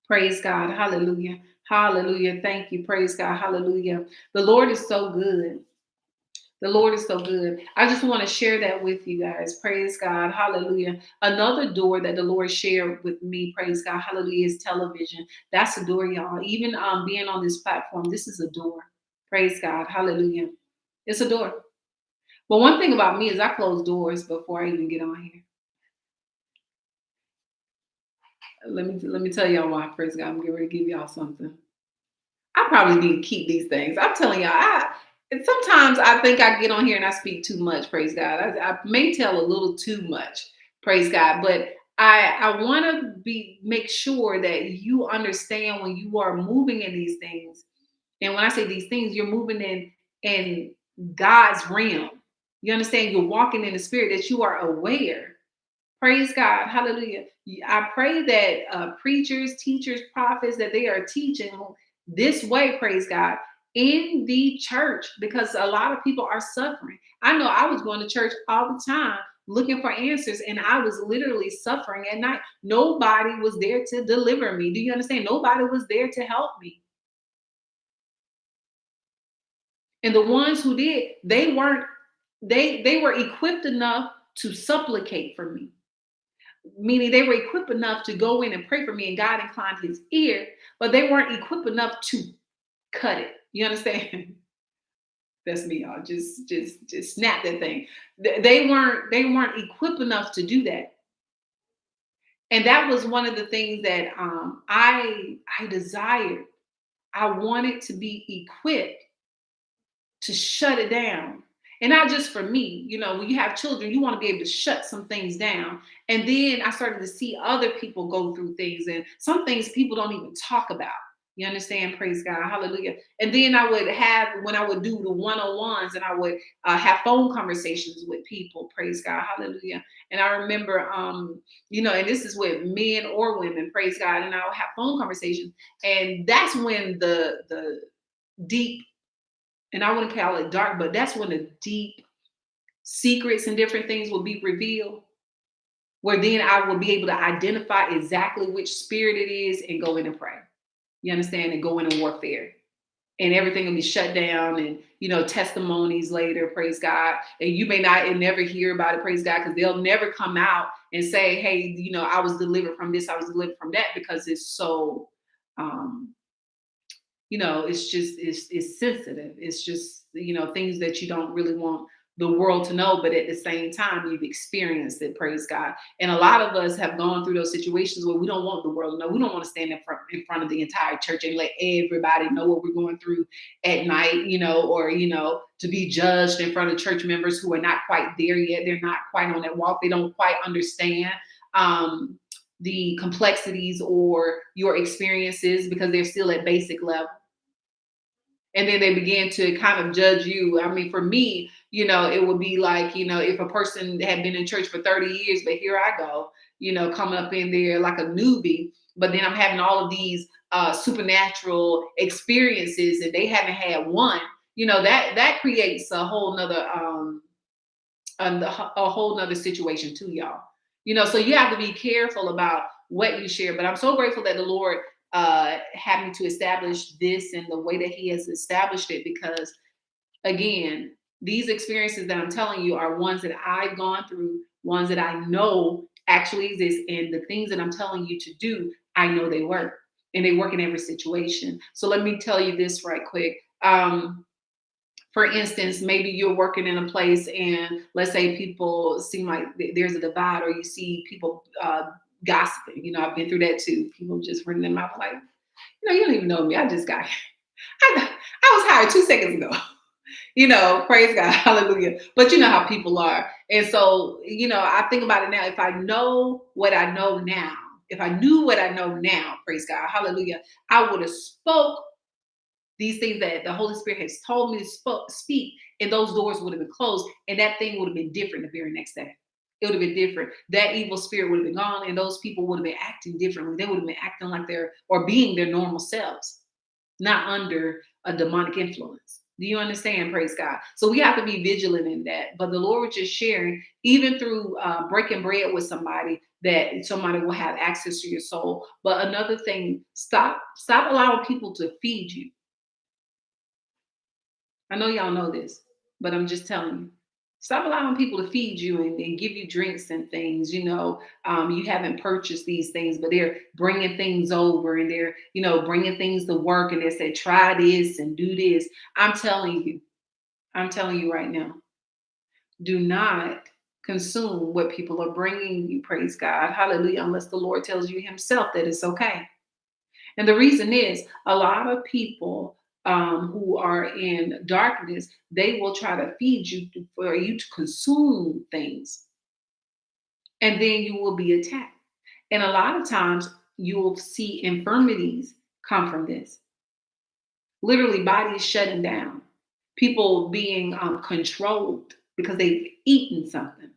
Praise God. Hallelujah. Hallelujah. Thank you. Praise God. Hallelujah. The Lord is so good. The Lord is so good. I just want to share that with you guys. Praise God. Hallelujah. Another door that the Lord shared with me, praise God. Hallelujah, is television. That's a door, y'all. Even um, being on this platform, this is a door. Praise God. Hallelujah. It's a door. But one thing about me is I close doors before I even get on here. Let me let me tell y'all why. Praise God, I'm getting ready to give y'all something. I probably need to keep these things. I'm telling y'all, I and sometimes I think I get on here and I speak too much. Praise God. I, I may tell a little too much. Praise God, but I I want to be make sure that you understand when you are moving in these things. And when I say these things, you're moving in in God's realm. You understand? You're walking in the spirit that you are aware. Praise God. Hallelujah. I pray that uh, preachers, teachers, prophets, that they are teaching this way, praise God, in the church because a lot of people are suffering. I know I was going to church all the time looking for answers and I was literally suffering at night. Nobody was there to deliver me. Do you understand? Nobody was there to help me. And the ones who did, they weren't they they were equipped enough to supplicate for me. Meaning they were equipped enough to go in and pray for me and god inclined his ear but they weren't equipped enough to cut it. You understand? That's me y'all. Just just just snap that thing. They weren't they weren't equipped enough to do that. And that was one of the things that um, i i desired. I wanted to be equipped to shut it down and not just for me you know when you have children you want to be able to shut some things down and then i started to see other people go through things and some things people don't even talk about You understand? Praise God. Hallelujah. And then I would have, when I would do the one on ones and I would uh, have phone conversations with people. Praise God. Hallelujah. And I remember, um, you know, and this is with men or women. Praise God. And I would have phone conversations. And that's when the, the deep, and I wouldn't call it dark, but that's when the deep secrets and different things will be revealed where then I will be able to identify exactly which spirit it is and go in and pray. You understand? And go into warfare. And everything will be shut down and you know, testimonies later, praise God. And you may not and never hear about it, praise God, because they'll never come out and say, Hey, you know, I was delivered from this, I was delivered from that, because it's so um, you know, it's just it's it's sensitive. It's just, you know, things that you don't really want the world to know, but at the same time, you've experienced it, praise God. And a lot of us have gone through those situations where we don't want the world to know. We don't want to stand in front, in front of the entire church and let everybody know what we're going through at night, you know, or, you know, to be judged in front of church members who are not quite there yet. They're not quite on that walk. They don't quite understand um, the complexities or your experiences because they're still at basic level and then they begin to kind of judge you. I mean, for me, you know, it would be like, you know, if a person had been in church for 30 years, but here I go, you know, coming up in there like a newbie, but then I'm having all of these uh, supernatural experiences and they haven't had one, you know, that that creates a whole nother um a, whole nother situation too, y'all. You know, so you have to be careful about what you share. But I'm so grateful that the Lord uh, me to establish this and the way that he has established it because again these experiences that i'm telling you are ones that i've gone through ones that i know actually exist and the things that i'm telling you to do i know they work and they work in every situation. So let me tell you this right quick. Um, for instance, maybe you're working in a place and let's say people seem like there's a divide or you see people uh, gossiping. You know, I've been through that too. People just running their mouth like, you know, you don't even know me. I just got, I, I was hired two seconds ago. you know, praise God, hallelujah. But you know how people are. And so, you know, I think about it now. If I know what I know now, if I knew what I know now, praise God, hallelujah, I would have spoke these things that the Holy Spirit has told me to sp- speak, and those doors would have been closed, and that thing would have been different the very next day it would have been different. That evil spirit would have been gone, and those people would have been acting differently. They would have been acting like they're or being their normal selves, not under a demonic influence. Do you understand? Praise God. So we have to be vigilant in that. But the Lord was just sharing, even through uh, breaking bread with somebody, that somebody will have access to your soul. But another thing, stop stop allowing people to feed you. I know y'all know this, but I'm just telling you stop allowing people to feed you and, and give you drinks and things you know um, you haven't purchased these things but they're bringing things over and they're you know bringing things to work and they say try this and do this. I'm telling you i'm telling you right now do not consume what people are bringing you praise god hallelujah unless the lord tells you himself that it's okay. And the reason is a lot of people um, who are in darkness, they will try to feed you for you to consume things. And then you will be attacked. And a lot of times you will see infirmities come from this. Literally, bodies shutting down, people being um, controlled because they've eaten something.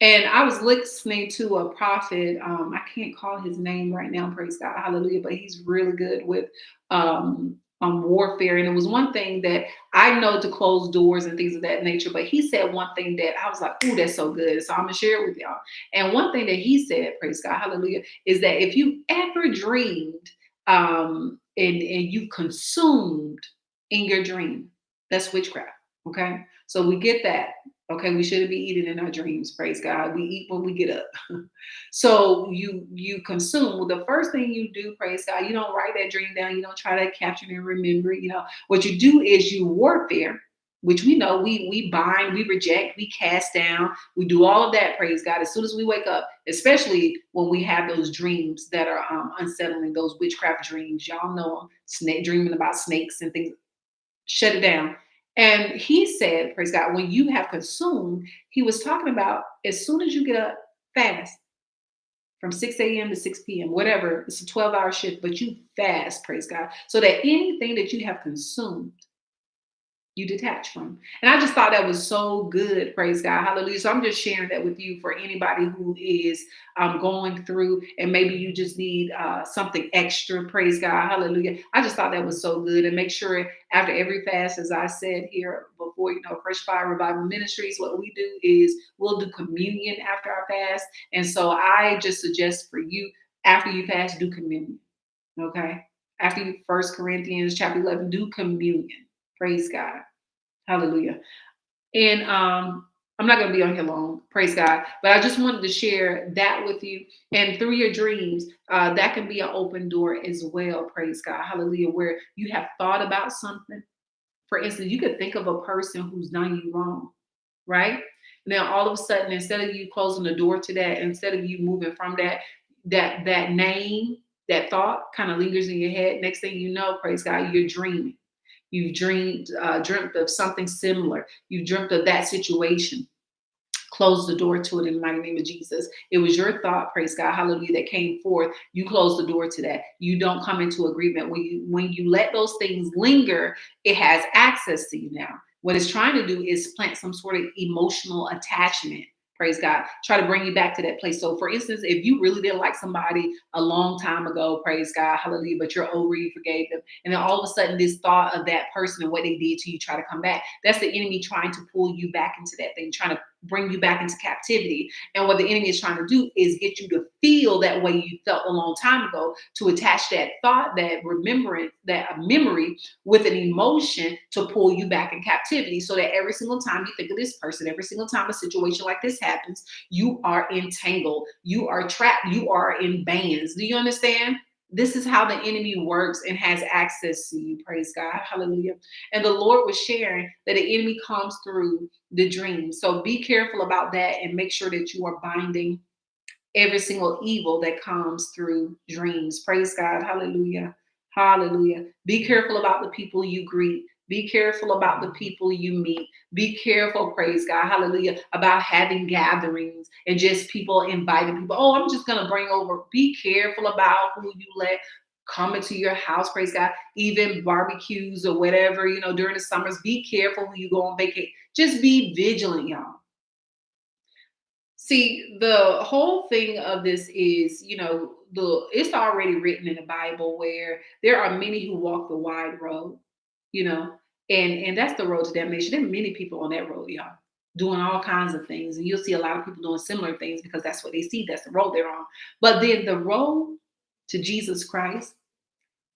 And I was listening to a prophet. Um, I can't call his name right now, praise God, hallelujah, but he's really good with um, um, warfare. And it was one thing that I know to close doors and things of that nature. But he said one thing that I was like, "Ooh, that's so good." So I'm gonna share it with y'all. And one thing that he said, praise God, hallelujah, is that if you ever dreamed um, and and you consumed in your dream, that's witchcraft. Okay, so we get that. Okay, we shouldn't be eating in our dreams. Praise God. We eat when we get up. so you you consume. Well, the first thing you do, praise God, you don't write that dream down. You don't try to capture it and remember it. You know what you do is you warfare, which we know we we bind, we reject, we cast down, we do all of that. Praise God. As soon as we wake up, especially when we have those dreams that are um, unsettling, those witchcraft dreams. Y'all know them. Snake dreaming about snakes and things. Shut it down and he said, praise God, when you have consumed, he was talking about as soon as you get up, fast. from 6 a.m. to 6 p.m., whatever. It's a 12 hour shift, but you fast, praise God, so that anything that you have consumed, you detach from. And I just thought that was so good. Praise God. Hallelujah. So I'm just sharing that with you for anybody who is um, going through and maybe you just need uh, something extra. Praise God. Hallelujah. I just thought that was so good. And make sure after every fast, as I said here before, you know, Fresh Fire Revival Ministries, what we do is we'll do communion after our fast. And so I just suggest for you, after you fast, do communion. Okay. After you, First Corinthians chapter 11, do communion Praise God. Hallelujah. And um, I'm not going to be on here long. Praise God. But I just wanted to share that with you. And through your dreams, uh, that can be an open door as well. Praise God. Hallelujah. Where you have thought about something. For instance, you could think of a person who's done you wrong, right? Now, all of a sudden, instead of you closing the door to that, instead of you moving from that, that that name, that thought kind of lingers in your head. Next thing you know, praise God, you're dreaming. You've dreamed, uh, dreamt of something similar. You've dreamt of that situation. Close the door to it in the mighty name of Jesus. It was your thought, praise God, hallelujah, that came forth. You close the door to that. You don't come into agreement. When you when you let those things linger, it has access to you now. What it's trying to do is plant some sort of emotional attachment praise God, try to bring you back to that place. So, for instance, if you really didn't like somebody a long time ago, praise God, hallelujah, but you're over, you forgave them, and then all of a sudden, this thought of that person and what they did to you try to come back, that's the enemy trying to pull you back into that thing, trying to bring you back into captivity. And what the enemy is trying to do is get you to feel that way you felt a long time ago, to attach that thought, that remembrance, that uh, memory with an emotion to pull you back in captivity. So that every single time you think of this person, every single time a situation like this happens, you are entangled, you are trapped, you are in bands. Do you understand? This is how the enemy works and has access to you. Praise God. Hallelujah. And the Lord was sharing that the enemy comes through the dream. So be careful about that and make sure that you are binding every single evil that comes through dreams. Praise God. Hallelujah. Hallelujah. Be careful about the people you greet. Be careful about the people you meet. Be careful, praise God, hallelujah, about having gatherings and just people inviting people. Oh, I'm just going to bring over. Be careful about who you let come into your house, praise God, even barbecues or whatever, you know, during the summers. Be careful when you go on vacation. Just be vigilant, y'all. See, the whole thing of this is, you know, the it's already written in the Bible where there are many who walk the wide road you know, and and that's the road to damnation. There are many people on that road, y'all, doing all kinds of things, and you'll see a lot of people doing similar things because that's what they see. That's the road they're on. But then the road to Jesus Christ,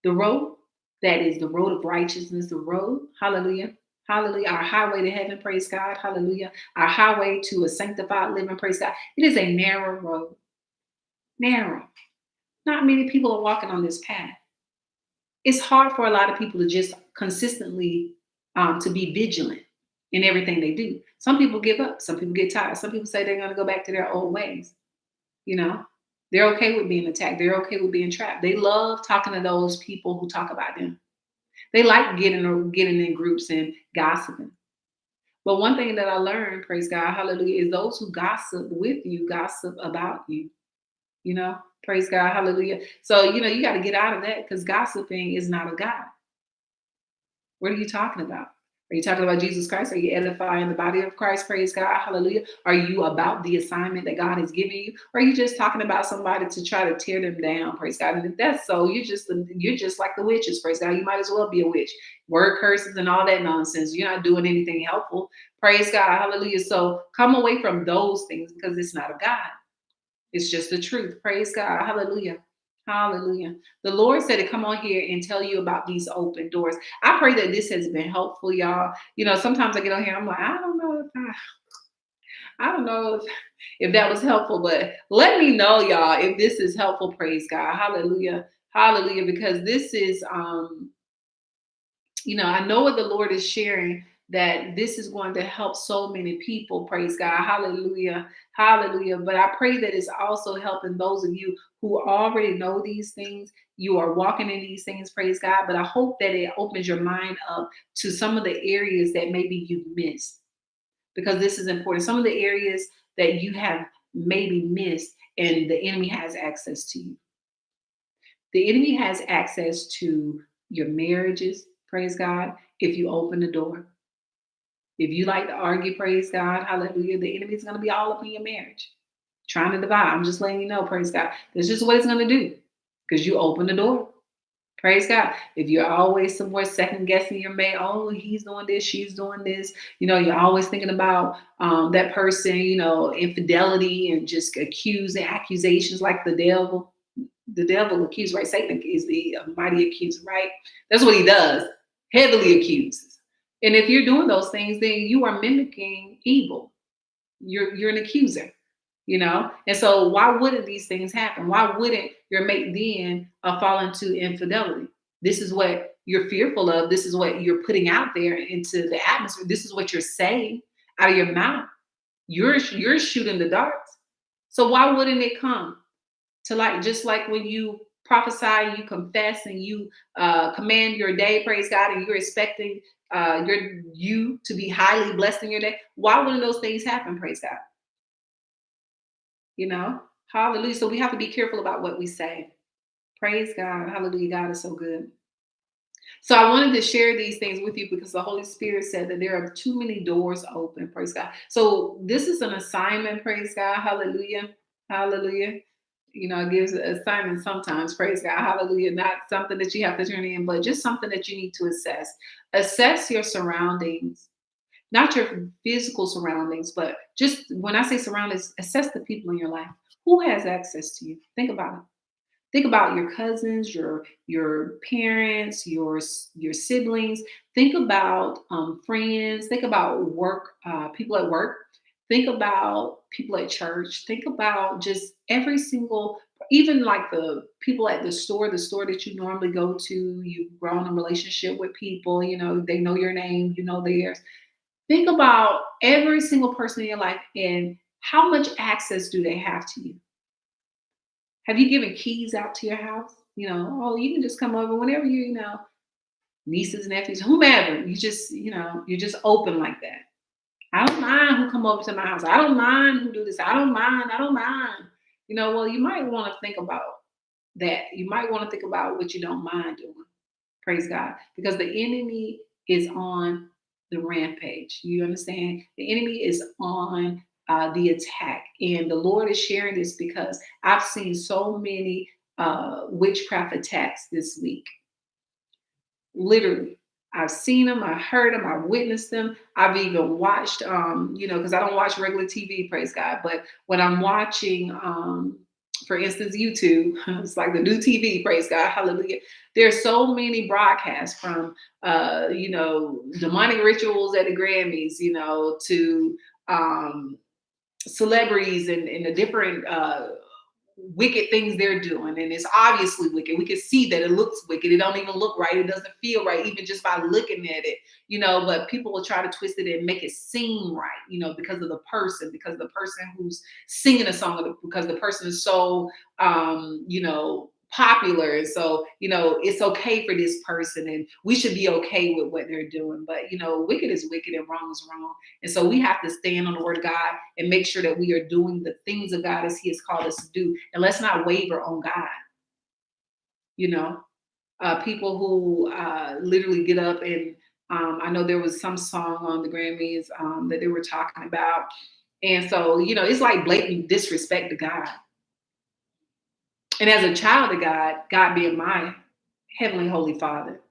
the road that is the road of righteousness, the road, hallelujah, hallelujah, our highway to heaven, praise God, hallelujah, our highway to a sanctified living, praise God. It is a narrow road, narrow. Not many people are walking on this path it's hard for a lot of people to just consistently um, to be vigilant in everything they do. Some people give up. Some people get tired. Some people say they're going to go back to their old ways. You know, they're okay with being attacked. They're okay with being trapped. They love talking to those people who talk about them. They like getting or getting in groups and gossiping. But one thing that I learned, praise God, hallelujah, is those who gossip with you gossip about you. You know, Praise God. Hallelujah. So, you know, you got to get out of that because gossiping is not of God. What are you talking about? Are you talking about Jesus Christ? Are you edifying the body of Christ? Praise God. Hallelujah. Are you about the assignment that God has given you? Or are you just talking about somebody to try to tear them down? Praise God. And if that's so, you're just you're just like the witches. Praise God. You might as well be a witch. Word curses and all that nonsense. You're not doing anything helpful. Praise God. Hallelujah. So come away from those things because it's not of God. It's just the truth. Praise God. Hallelujah. Hallelujah. The Lord said to come on here and tell you about these open doors. I pray that this has been helpful, y'all. You know, sometimes I get on here, I'm like, I don't know if I, I don't know if, if that was helpful, but let me know, y'all, if this is helpful. Praise God. Hallelujah. Hallelujah. Because this is um, you know, I know what the Lord is sharing that this is going to help so many people. Praise God. Hallelujah. Hallelujah. But I pray that it's also helping those of you who already know these things. You are walking in these things. Praise God. But I hope that it opens your mind up to some of the areas that maybe you've missed because this is important. Some of the areas that you have maybe missed, and the enemy has access to you. The enemy has access to your marriages, praise God, if you open the door. If you like to argue, praise God, hallelujah, the enemy is going to be all up in your marriage, trying to divide. I'm just letting you know, praise God. That's just what it's going to do because you open the door. Praise God. If you're always somewhere second guessing your mate, oh, he's doing this, she's doing this, you know, you're always thinking about um, that person, you know, infidelity and just accusing accusations like the devil. The devil accuses, right? Satan is the mighty accuser, right? That's what he does, heavily accuses. And if you're doing those things, then you are mimicking evil. You're you're an accuser you know? And so why wouldn't these things happen? Why wouldn't your mate then uh, fall into infidelity? This is what you're fearful of. This is what you're putting out there into the atmosphere. This is what you're saying out of your mouth. You're you're shooting the darts. So why wouldn't it come to like just like when you prophesy you confess and you uh, command your day praise god and you're expecting uh, your you to be highly blessed in your day why wouldn't those things happen praise god you know? Hallelujah. So we have to be careful about what we say. Praise God. Hallelujah. God is so good. So I wanted to share these things with you because the Holy Spirit said that there are too many doors open. Praise God. So this is an assignment. Praise God. Hallelujah. Hallelujah. You know, gives an assignment sometimes. Praise God. Hallelujah. Not something that you have to turn in, but just something that you need to assess. Assess your surroundings not your physical surroundings, but just when I say surroundings, assess the people in your life. Who has access to you? Think about it. Think about your cousins, your your parents, your your siblings. Think about um, friends. Think about work, uh, people at work. Think about people at church. Think about just every single, even like the people at the store, the store that you normally go to. You've grown a relationship with people. You know they know your name. You know theirs Think about every single person in your life and how much access do they have to you? Have you given keys out to your house? You know, oh, you can just come over whenever you, you know, nieces, nephews, whomever. You just, you know, you're just open like that. I don't mind who come over to my house. I don't mind who do this. I don't mind. I don't mind. You know, well, you might want to think about that. You might want to think about what you don't mind doing. Praise God. Because the enemy is on the rampage. You understand? The enemy is on uh, the attack. And the Lord is sharing this because I've seen so many uh, witchcraft attacks this week. Literally. I've seen them, I've heard them, I've witnessed them. I've even watched, um, you know, because I don't watch regular TV, praise God. But when I'm watching um, for instance, YouTube, it's like the new TV, praise God, hallelujah. There's so many broadcasts from, uh, you know, demonic rituals at the Grammys, you know, to um, celebrities and, and the different uh, wicked things they're doing and it's obviously wicked. We can see that it looks wicked. It don't even look right. It doesn't feel right even just by looking at it you know but people will try to twist it and make it seem right you know because of the person because the person who's singing a song because the person is so um you know popular and so you know it's okay for this person and we should be okay with what they're doing but you know wicked is wicked and wrong is wrong and so we have to stand on the word of god and make sure that we are doing the things of god as he has called us to do and let's not waver on god. You know uh, people who uh, literally get up and um, i know there was some song on the grammys um, that they were talking about and so you know it's like blatant disrespect to god and as a child of God, God being my heavenly holy father,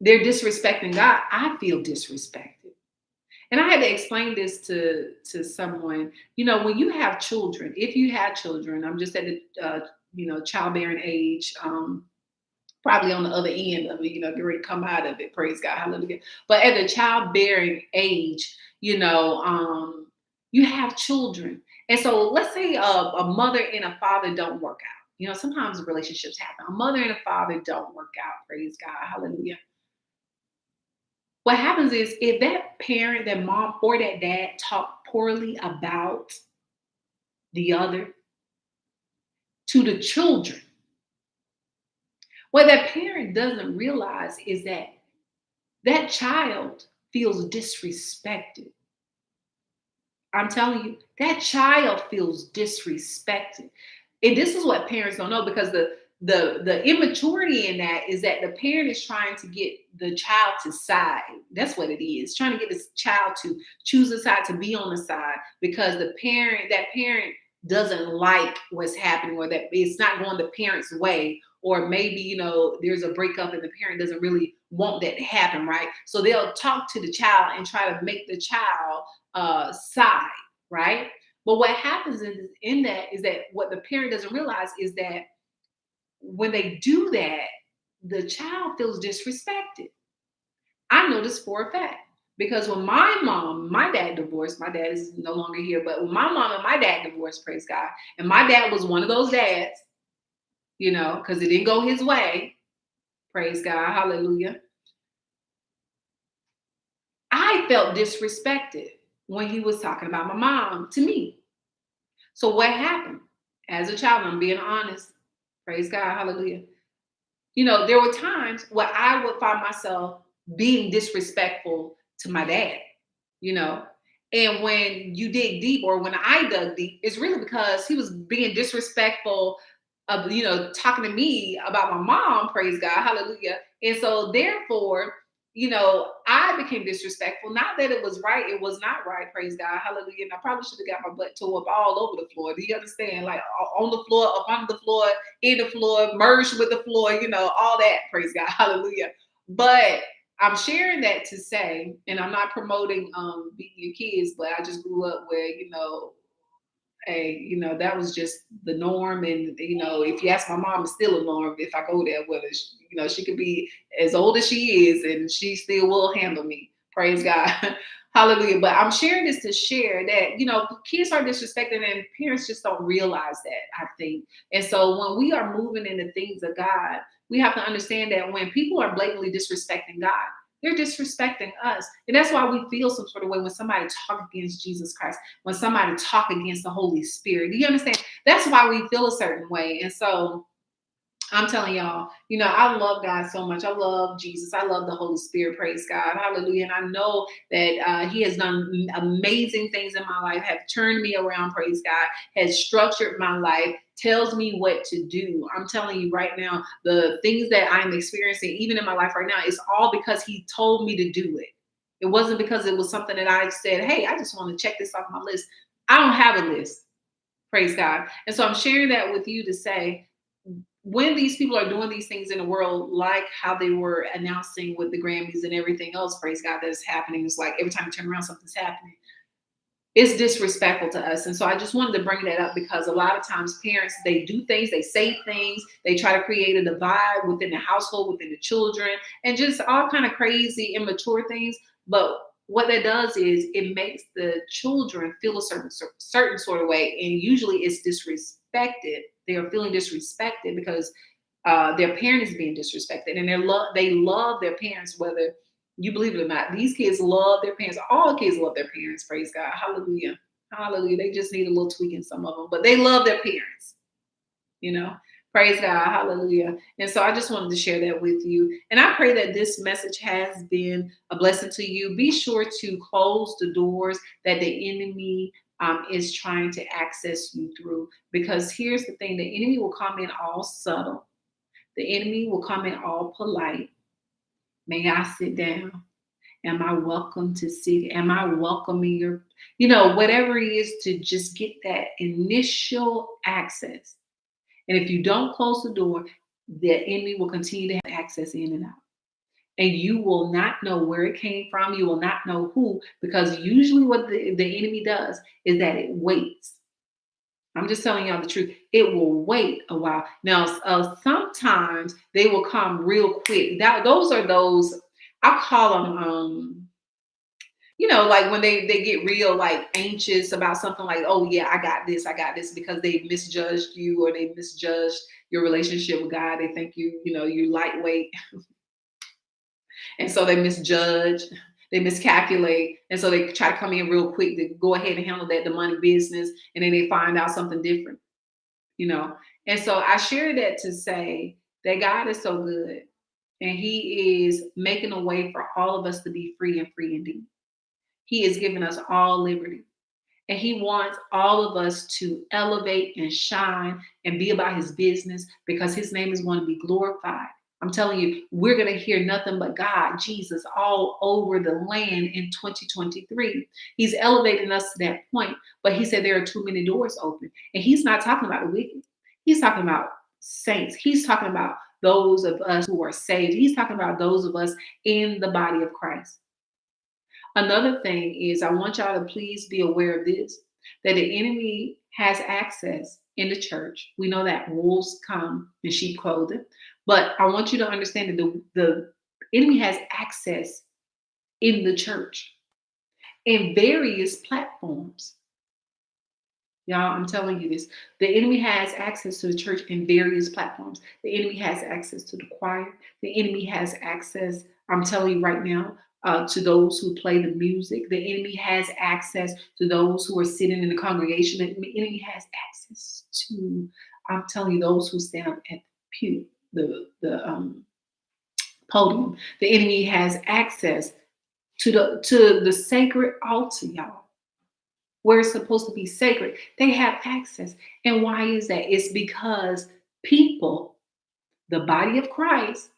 they're disrespecting God. I feel disrespected. And I had to explain this to, to someone. You know, when you have children, if you had children, I'm just at the uh, you know childbearing age, um, probably on the other end of it, you know, get ready to come out of it. Praise God, hallelujah. But at the childbearing age, you know, um, you have children, and so let's say a, a mother and a father don't work out. You know, sometimes relationships happen. A mother and a father don't work out. Praise God. Hallelujah. What happens is if that parent, that mom or that dad talk poorly about the other to the children, what that parent doesn't realize is that that child feels disrespected I'm telling you, that child feels disrespected. And this is what parents don't know because the the the immaturity in that is that the parent is trying to get the child to side. That's what it is. Trying to get this child to choose a side to be on the side because the parent that parent doesn't like what's happening or that it's not going the parent's way or maybe you know there's a breakup and the parent doesn't really want that to happen right? So they'll talk to the child and try to make the child uh side right? But what happens in, in that is that what the parent doesn't realize is that when they do that the child feels disrespected. I know this for a fact because when my mom, my dad divorced, my dad is no longer here, but when my mom and my dad divorced, praise God, and my dad was one of those dads, you know, because it didn't go his way, praise God, hallelujah. I felt disrespected when he was talking about my mom to me. So what happened? As a child, I'm being honest, praise God, hallelujah. You know, there were times where I would find myself being disrespectful to my dad, you know. And when you dig deep, or when I dug deep, it's really because he was being disrespectful of, you know, talking to me about my mom, praise God, hallelujah. And so therefore, you know, I became disrespectful. Not that it was right, it was not right, praise God, hallelujah. And I probably should have got my butt tore up all over the floor. Do you understand? Like on the floor, up on the floor, in the floor, merged with the floor, you know, all that, praise God, hallelujah. But I'm sharing that to say, and I'm not promoting um beating your kids, but I just grew up where, you know, hey, you know, that was just the norm. And, you know, if you ask my mom, it's still a norm if I go there, whether, she, you know, she could be as old as she is and she still will handle me. Praise God. Hallelujah. But I'm sharing this to share that, you know, kids are disrespected and parents just don't realize that, I think. And so when we are moving into things of God, we have to understand that when people are blatantly disrespecting God, they're disrespecting us. And that's why we feel some sort of way when somebody talk against Jesus Christ, when somebody talk against the Holy Spirit. Do you understand? That's why we feel a certain way. And so I'm telling y'all, you know, I love God so much. I love Jesus. I love the Holy Spirit. Praise God. Hallelujah. And I know that uh, He has done amazing things in my life, have turned me around. Praise God. Has structured my life, tells me what to do. I'm telling you right now, the things that I'm experiencing, even in my life right now, is all because He told me to do it. It wasn't because it was something that I said, hey, I just want to check this off my list. I don't have a list. Praise God. And so I'm sharing that with you to say, when these people are doing these things in the world, like how they were announcing with the Grammys and everything else, praise God, that is happening. It's like every time you turn around, something's happening. It's disrespectful to us. And so I just wanted to bring that up because a lot of times parents, they do things, they say things, they try to create a divide within the household, within the children, and just all kind of crazy, immature things. But what that does is it makes the children feel a certain certain sort of way, and usually it's disrespected. They are feeling disrespected because uh, their parent is being disrespected and they love they love their parents whether you believe it or not. These kids love their parents. All kids love their parents praise god. Hallelujah. Hallelujah. They just need a little tweaking some of them but they love their parents you know praise god hallelujah and so i just wanted to share that with you and i pray that this message has been a blessing to you be sure to close the doors that the enemy um, is trying to access you through. Because here's the thing the enemy will come in all subtle, the enemy will come in all polite. May I sit down? Am I welcome to sit? Am I welcoming your, you know, whatever it is to just get that initial access. And if you don't close the door, the enemy will continue to have access in and out and you will not know where it came from. You will not know who, because usually what the, the enemy does is that it waits. I'm just telling y'all the truth. It will wait a while. Now, uh, sometimes they will come real quick. That those are those I call them. Um, you know, like when they they get real like anxious about something like, oh yeah, I got this, I got this, because they misjudged you or they misjudged your relationship with God. They think you, you know, you're lightweight. And so they misjudge, they miscalculate. And so they try to come in real quick to go ahead and handle that the money business. And then they find out something different, you know. And so I share that to say that God is so good and He is making a way for all of us to be free and free indeed. He is giving us all liberty. And he wants all of us to elevate and shine and be about his business because his name is going to be glorified. I'm telling you, we're going to hear nothing but God, Jesus, all over the land in 2023. He's elevating us to that point, but he said there are too many doors open. And he's not talking about the wicked, he's talking about saints. He's talking about those of us who are saved. He's talking about those of us in the body of Christ. Another thing is, I want y'all to please be aware of this that the enemy has access in the church. We know that wolves come in sheep clothing. But I want you to understand that the, the enemy has access in the church in various platforms. Y'all, I'm telling you this. The enemy has access to the church in various platforms. The enemy has access to the choir. The enemy has access, I'm telling you right now, uh, to those who play the music. The enemy has access to those who are sitting in the congregation. The enemy has access to, I'm telling you, those who stand up at the pew the the um, podium. The enemy has access to the to the sacred altar, y'all, where it's supposed to be sacred. They have access, and why is that? It's because people, the body of Christ,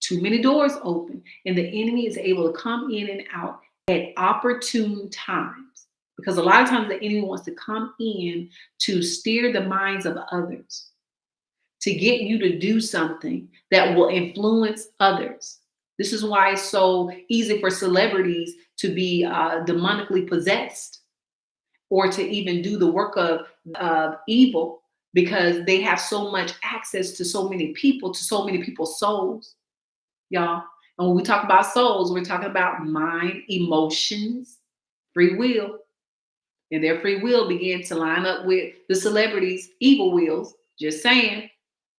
too many doors open, and the enemy is able to come in and out at opportune times. Because a lot of times the enemy wants to come in to steer the minds of others to get you to do something that will influence others. This is why it's so easy for celebrities to be uh, demonically possessed or to even do the work of, of evil because they have so much access to so many people, to so many people's souls, y'all. And when we talk about souls, we're talking about mind, emotions, free will. And their free will began to line up with the celebrities' evil wills. Just saying.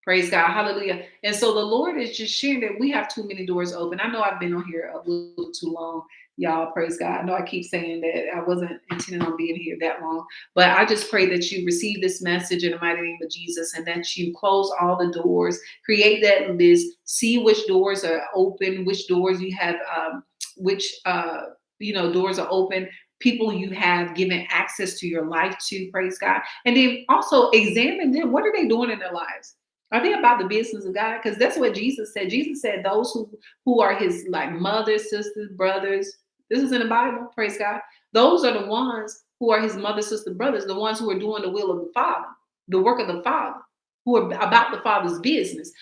Praise God. Hallelujah. And so the Lord is just sharing that we have too many doors open. I know I've been on here a little too long. Y'all, praise God. I know I keep saying that I wasn't intending on being here that long, but I just pray that you receive this message in the mighty name of Jesus and that you close all the doors, create that list, see which doors are open, which doors you have, um, which, uh, you know, doors are open, people you have given access to your life to, praise God. And then also examine them. What are they doing in their lives? Are they about the business of God? Because that's what Jesus said. Jesus said those who who are his like mothers, sisters, brothers. This is in the Bible. Praise God. Those are the ones who are his mother, sister, brothers, the ones who are doing the will of the Father, the work of the Father, who are about the Father's business.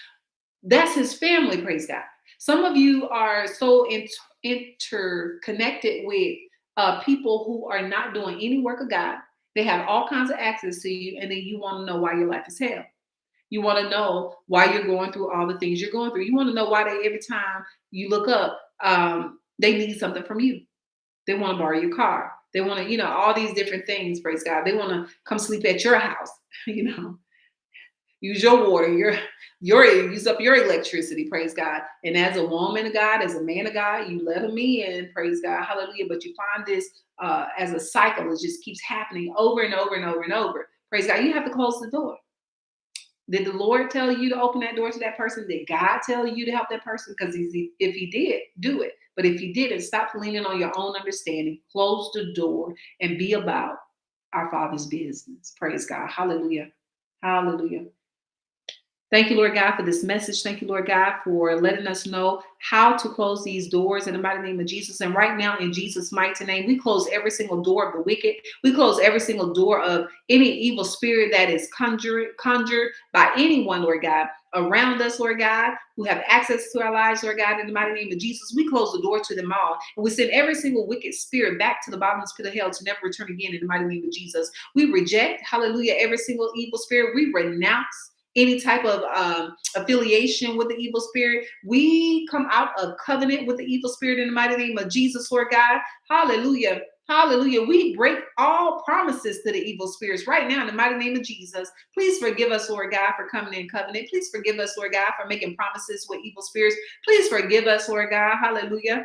That's his family. Praise God. Some of you are so inter- interconnected with uh, people who are not doing any work of God. They have all kinds of access to you, and then you want to know why your life is hell. You want to know why you're going through all the things you're going through. You want to know why they every time you look up, um, they need something from you. They want to borrow your car. They want to, you know, all these different things. Praise God. They want to come sleep at your house. You know, use your water, your your use up your electricity. Praise God. And as a woman of God, as a man of God, you let them in. Praise God. Hallelujah. But you find this uh, as a cycle. It just keeps happening over and over and over and over. Praise God. You have to close the door. Did the Lord tell you to open that door to that person? Did God tell you to help that person? Because if He did, do it. But if you didn't, stop leaning on your own understanding. Close the door and be about our Father's business. Praise God. Hallelujah. Hallelujah. Thank you, Lord God, for this message. Thank you, Lord God, for letting us know how to close these doors in the mighty name of Jesus. And right now, in Jesus' mighty name, we close every single door of the wicked. We close every single door of any evil spirit that is conjured, conjured by anyone, Lord God, around us, Lord God, who have access to our lives, Lord God, in the mighty name of Jesus. We close the door to them all. And we send every single wicked spirit back to the bottomless pit of hell to never return again in the mighty name of Jesus. We reject, hallelujah, every single evil spirit. We renounce any type of um, affiliation with the evil spirit. We come out of covenant with the evil spirit in the mighty name of Jesus, Lord God. Hallelujah. Hallelujah. We break all promises to the evil spirits right now in the mighty name of Jesus. Please forgive us, Lord God, for coming in covenant. Please forgive us, Lord God, for making promises with evil spirits. Please forgive us, Lord God. Hallelujah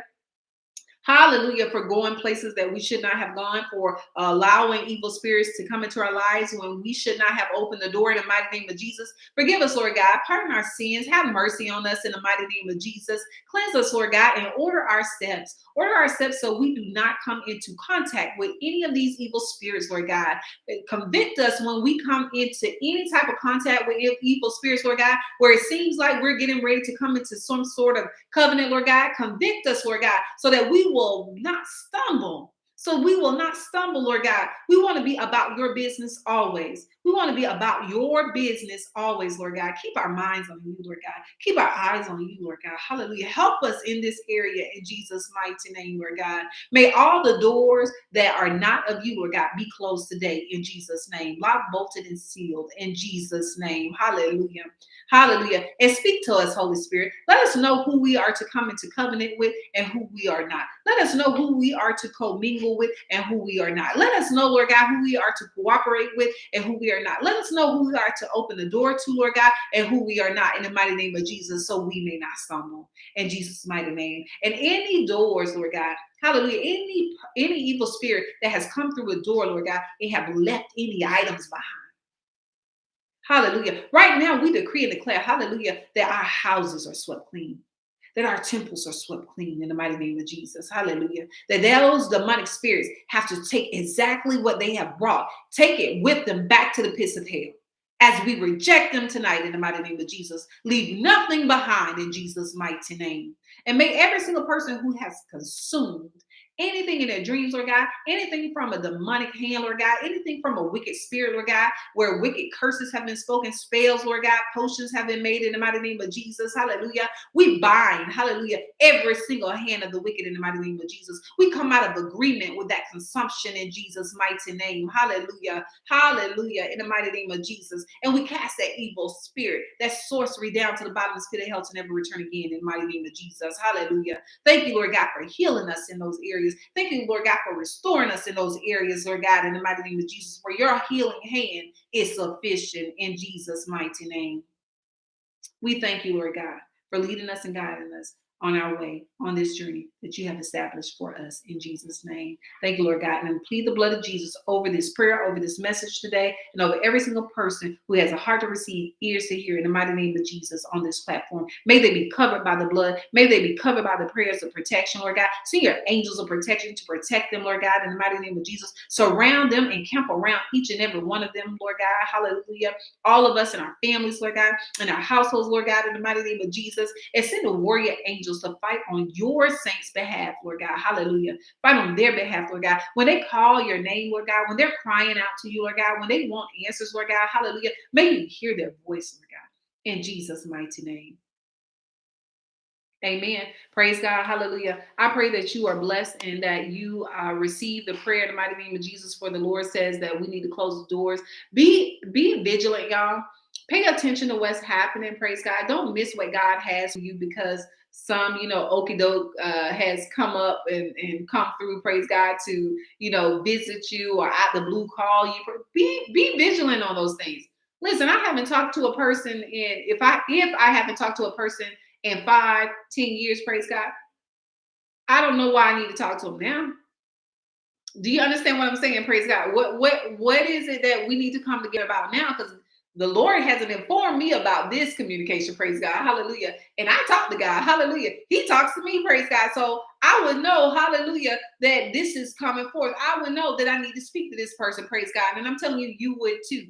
Hallelujah for going places that we should not have gone, for allowing evil spirits to come into our lives when we should not have opened the door in the mighty name of Jesus. Forgive us, Lord God. Pardon our sins. Have mercy on us in the mighty name of Jesus. Cleanse us, Lord God, and order our steps. Order our steps so we do not come into contact with any of these evil spirits, Lord God. Convict us when we come into any type of contact with evil spirits, Lord God, where it seems like we're getting ready to come into some sort of covenant, Lord God. Convict us, Lord God, so that we will not stumble. So we will not stumble, Lord God. We want to be about your business always. We want to be about your business always, Lord God. Keep our minds on you, Lord God. Keep our eyes on you, Lord God. Hallelujah. Help us in this area in Jesus' mighty name, Lord God. May all the doors that are not of you, Lord God, be closed today in Jesus' name. Locked, bolted, and sealed in Jesus' name. Hallelujah. Hallelujah. And speak to us, Holy Spirit. Let us know who we are to come into covenant with and who we are not. Let us know who we are to commingle with and who we are not. Let us know, Lord God, who we are to cooperate with and who we are not. Let us know who we are to open the door to, Lord God, and who we are not in the mighty name of Jesus, so we may not stumble in Jesus' mighty name. And any doors, Lord God, hallelujah, any any evil spirit that has come through a door, Lord God, they have left any items behind. Hallelujah. Right now, we decree and declare, hallelujah, that our houses are swept clean, that our temples are swept clean in the mighty name of Jesus. Hallelujah. That those demonic spirits have to take exactly what they have brought, take it with them back to the pits of hell. As we reject them tonight in the mighty name of Jesus, leave nothing behind in Jesus' mighty name. And may every single person who has consumed anything in their dreams, Lord God, anything from a demonic hand, Lord God, anything from a wicked spirit, Lord God, where wicked curses have been spoken, spells, Lord God, potions have been made in the mighty name of Jesus. Hallelujah. We bind, hallelujah, every single hand of the wicked in the mighty name of Jesus. We come out of agreement with that consumption in Jesus' mighty name. Hallelujah. Hallelujah. In the mighty name of Jesus. And we cast that evil spirit, that sorcery down to the bottomless pit of hell to never return again in the mighty name of Jesus. Hallelujah. Thank you, Lord God, for healing us in those areas areas. Thank you, Lord God, for restoring us in those areas, Lord God, in the mighty name of Jesus, for your healing hand is sufficient in Jesus' mighty name. We thank you, Lord God, for leading us and guiding us on our way on this journey that you have established for us in Jesus' name. Thank you, Lord God. And plead the blood of Jesus over this prayer, over this message today, and over every single person who has a heart to receive, ears to hear in the mighty name of Jesus on this platform. May they be covered by the blood. May they be covered by the prayers of protection, Lord God. See your angels of protection to protect them, Lord God, in the mighty name of Jesus. Surround them and camp around each and every one of them, Lord God. Hallelujah. All of us and our families, Lord God, and our households, Lord God, in the mighty name of Jesus. And send a warrior angel angels to fight on your saints' behalf, Lord God. Hallelujah. Fight on their behalf, Lord God. When they call your name, Lord God, when they're crying out to you, Lord God, when they want answers, Lord God, hallelujah. May you hear their voice, Lord God, in Jesus' mighty name. Amen. Praise God. Hallelujah. I pray that you are blessed and that you uh, receive the prayer in the mighty name of Jesus. For the Lord says that we need to close the doors. Be be vigilant, y'all. Pay attention to what's happening. Praise God. Don't miss what God has for you because some, you know, okie doke uh, has come up and, and come through, praise God, to, you know, visit you or out the blue call you. Be be vigilant on those things. Listen, I haven't talked to a person in if I if I haven't talked to a person in five, ten years, praise God, I don't know why I need to talk to them now. Do you understand what I'm saying? Praise God. What what what is it that we need to come together about now? Because the Lord hasn't informed me about this communication, praise God, hallelujah. And I talk to God, hallelujah. He talks to me, praise God. So I would know, hallelujah, that this is coming forth. I would know that I need to speak to this person, praise God. And I'm telling you, you would too.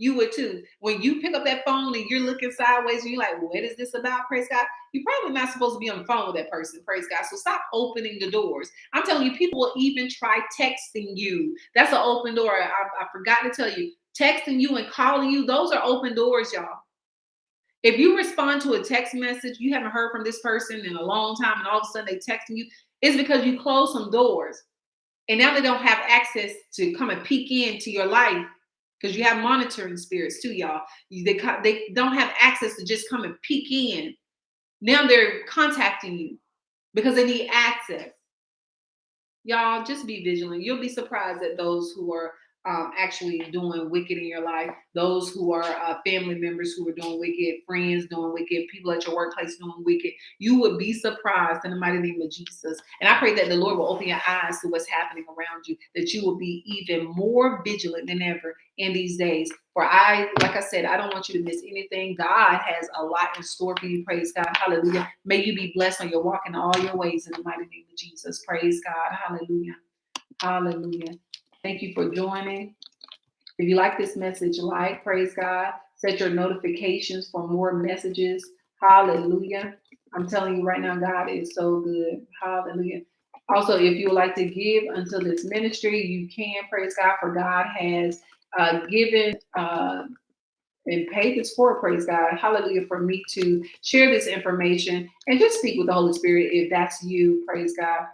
You would too. When you pick up that phone and you're looking sideways and you're like, what is this about? Praise God. You're probably not supposed to be on the phone with that person. Praise God. So stop opening the doors. I'm telling you, people will even try texting you. That's an open door. I, I forgot to tell you texting you and calling you, those are open doors, y'all. If you respond to a text message, you haven't heard from this person in a long time, and all of a sudden they texting you, it's because you closed some doors. And now they don't have access to come and peek into your life because you have monitoring spirits too, y'all. They, they don't have access to just come and peek in. Now they're contacting you because they need access. Y'all, just be vigilant. You'll be surprised at those who are um, actually doing wicked in your life, those who are uh, family members who are doing wicked, friends doing wicked, people at your workplace doing wicked, you would be surprised in the mighty name of Jesus. And I pray that the Lord will open your eyes to what's happening around you, that you will be even more vigilant than ever in these days. For I, like I said, I don't want you to miss anything. God has a lot in store for you. Praise God. Hallelujah. May you be blessed on your walk in all your ways in the mighty name of Jesus. Praise God. Hallelujah. Hallelujah. Thank you for joining. If you like this message, like, praise God. Set your notifications for more messages. Hallelujah. I'm telling you right now, God is so good. Hallelujah. Also, if you would like to give unto this ministry, you can. Praise God, for God has uh, given uh, and paid this for. Praise God. Hallelujah. For me to share this information and just speak with the Holy Spirit if that's you. Praise God.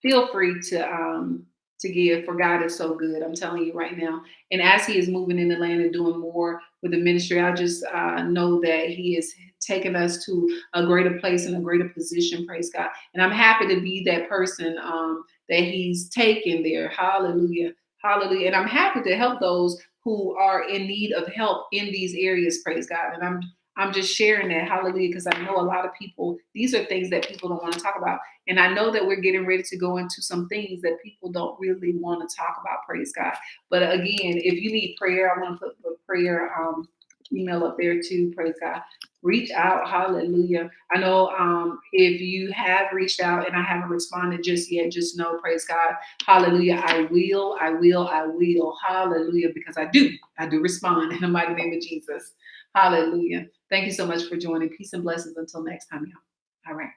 Feel free to um, to give for God is so good. I'm telling you right now. And as He is moving in the land and doing more with the ministry, I just uh, know that He is taking us to a greater place and a greater position. Praise God. And I'm happy to be that person um, that He's taken there. Hallelujah. Hallelujah. And I'm happy to help those who are in need of help in these areas. Praise God. And I'm I'm just sharing that, hallelujah, because I know a lot of people, these are things that people don't want to talk about. And I know that we're getting ready to go into some things that people don't really want to talk about, praise God. But again, if you need prayer, I want to put a prayer um, email up there too, praise God. Reach out, hallelujah. I know um, if you have reached out and I haven't responded just yet, just know, praise God, hallelujah. I will, I will, I will, hallelujah, because I do, I do respond in the mighty name of Jesus. Hallelujah. Thank you so much for joining. Peace and blessings until next time, y'all. All right.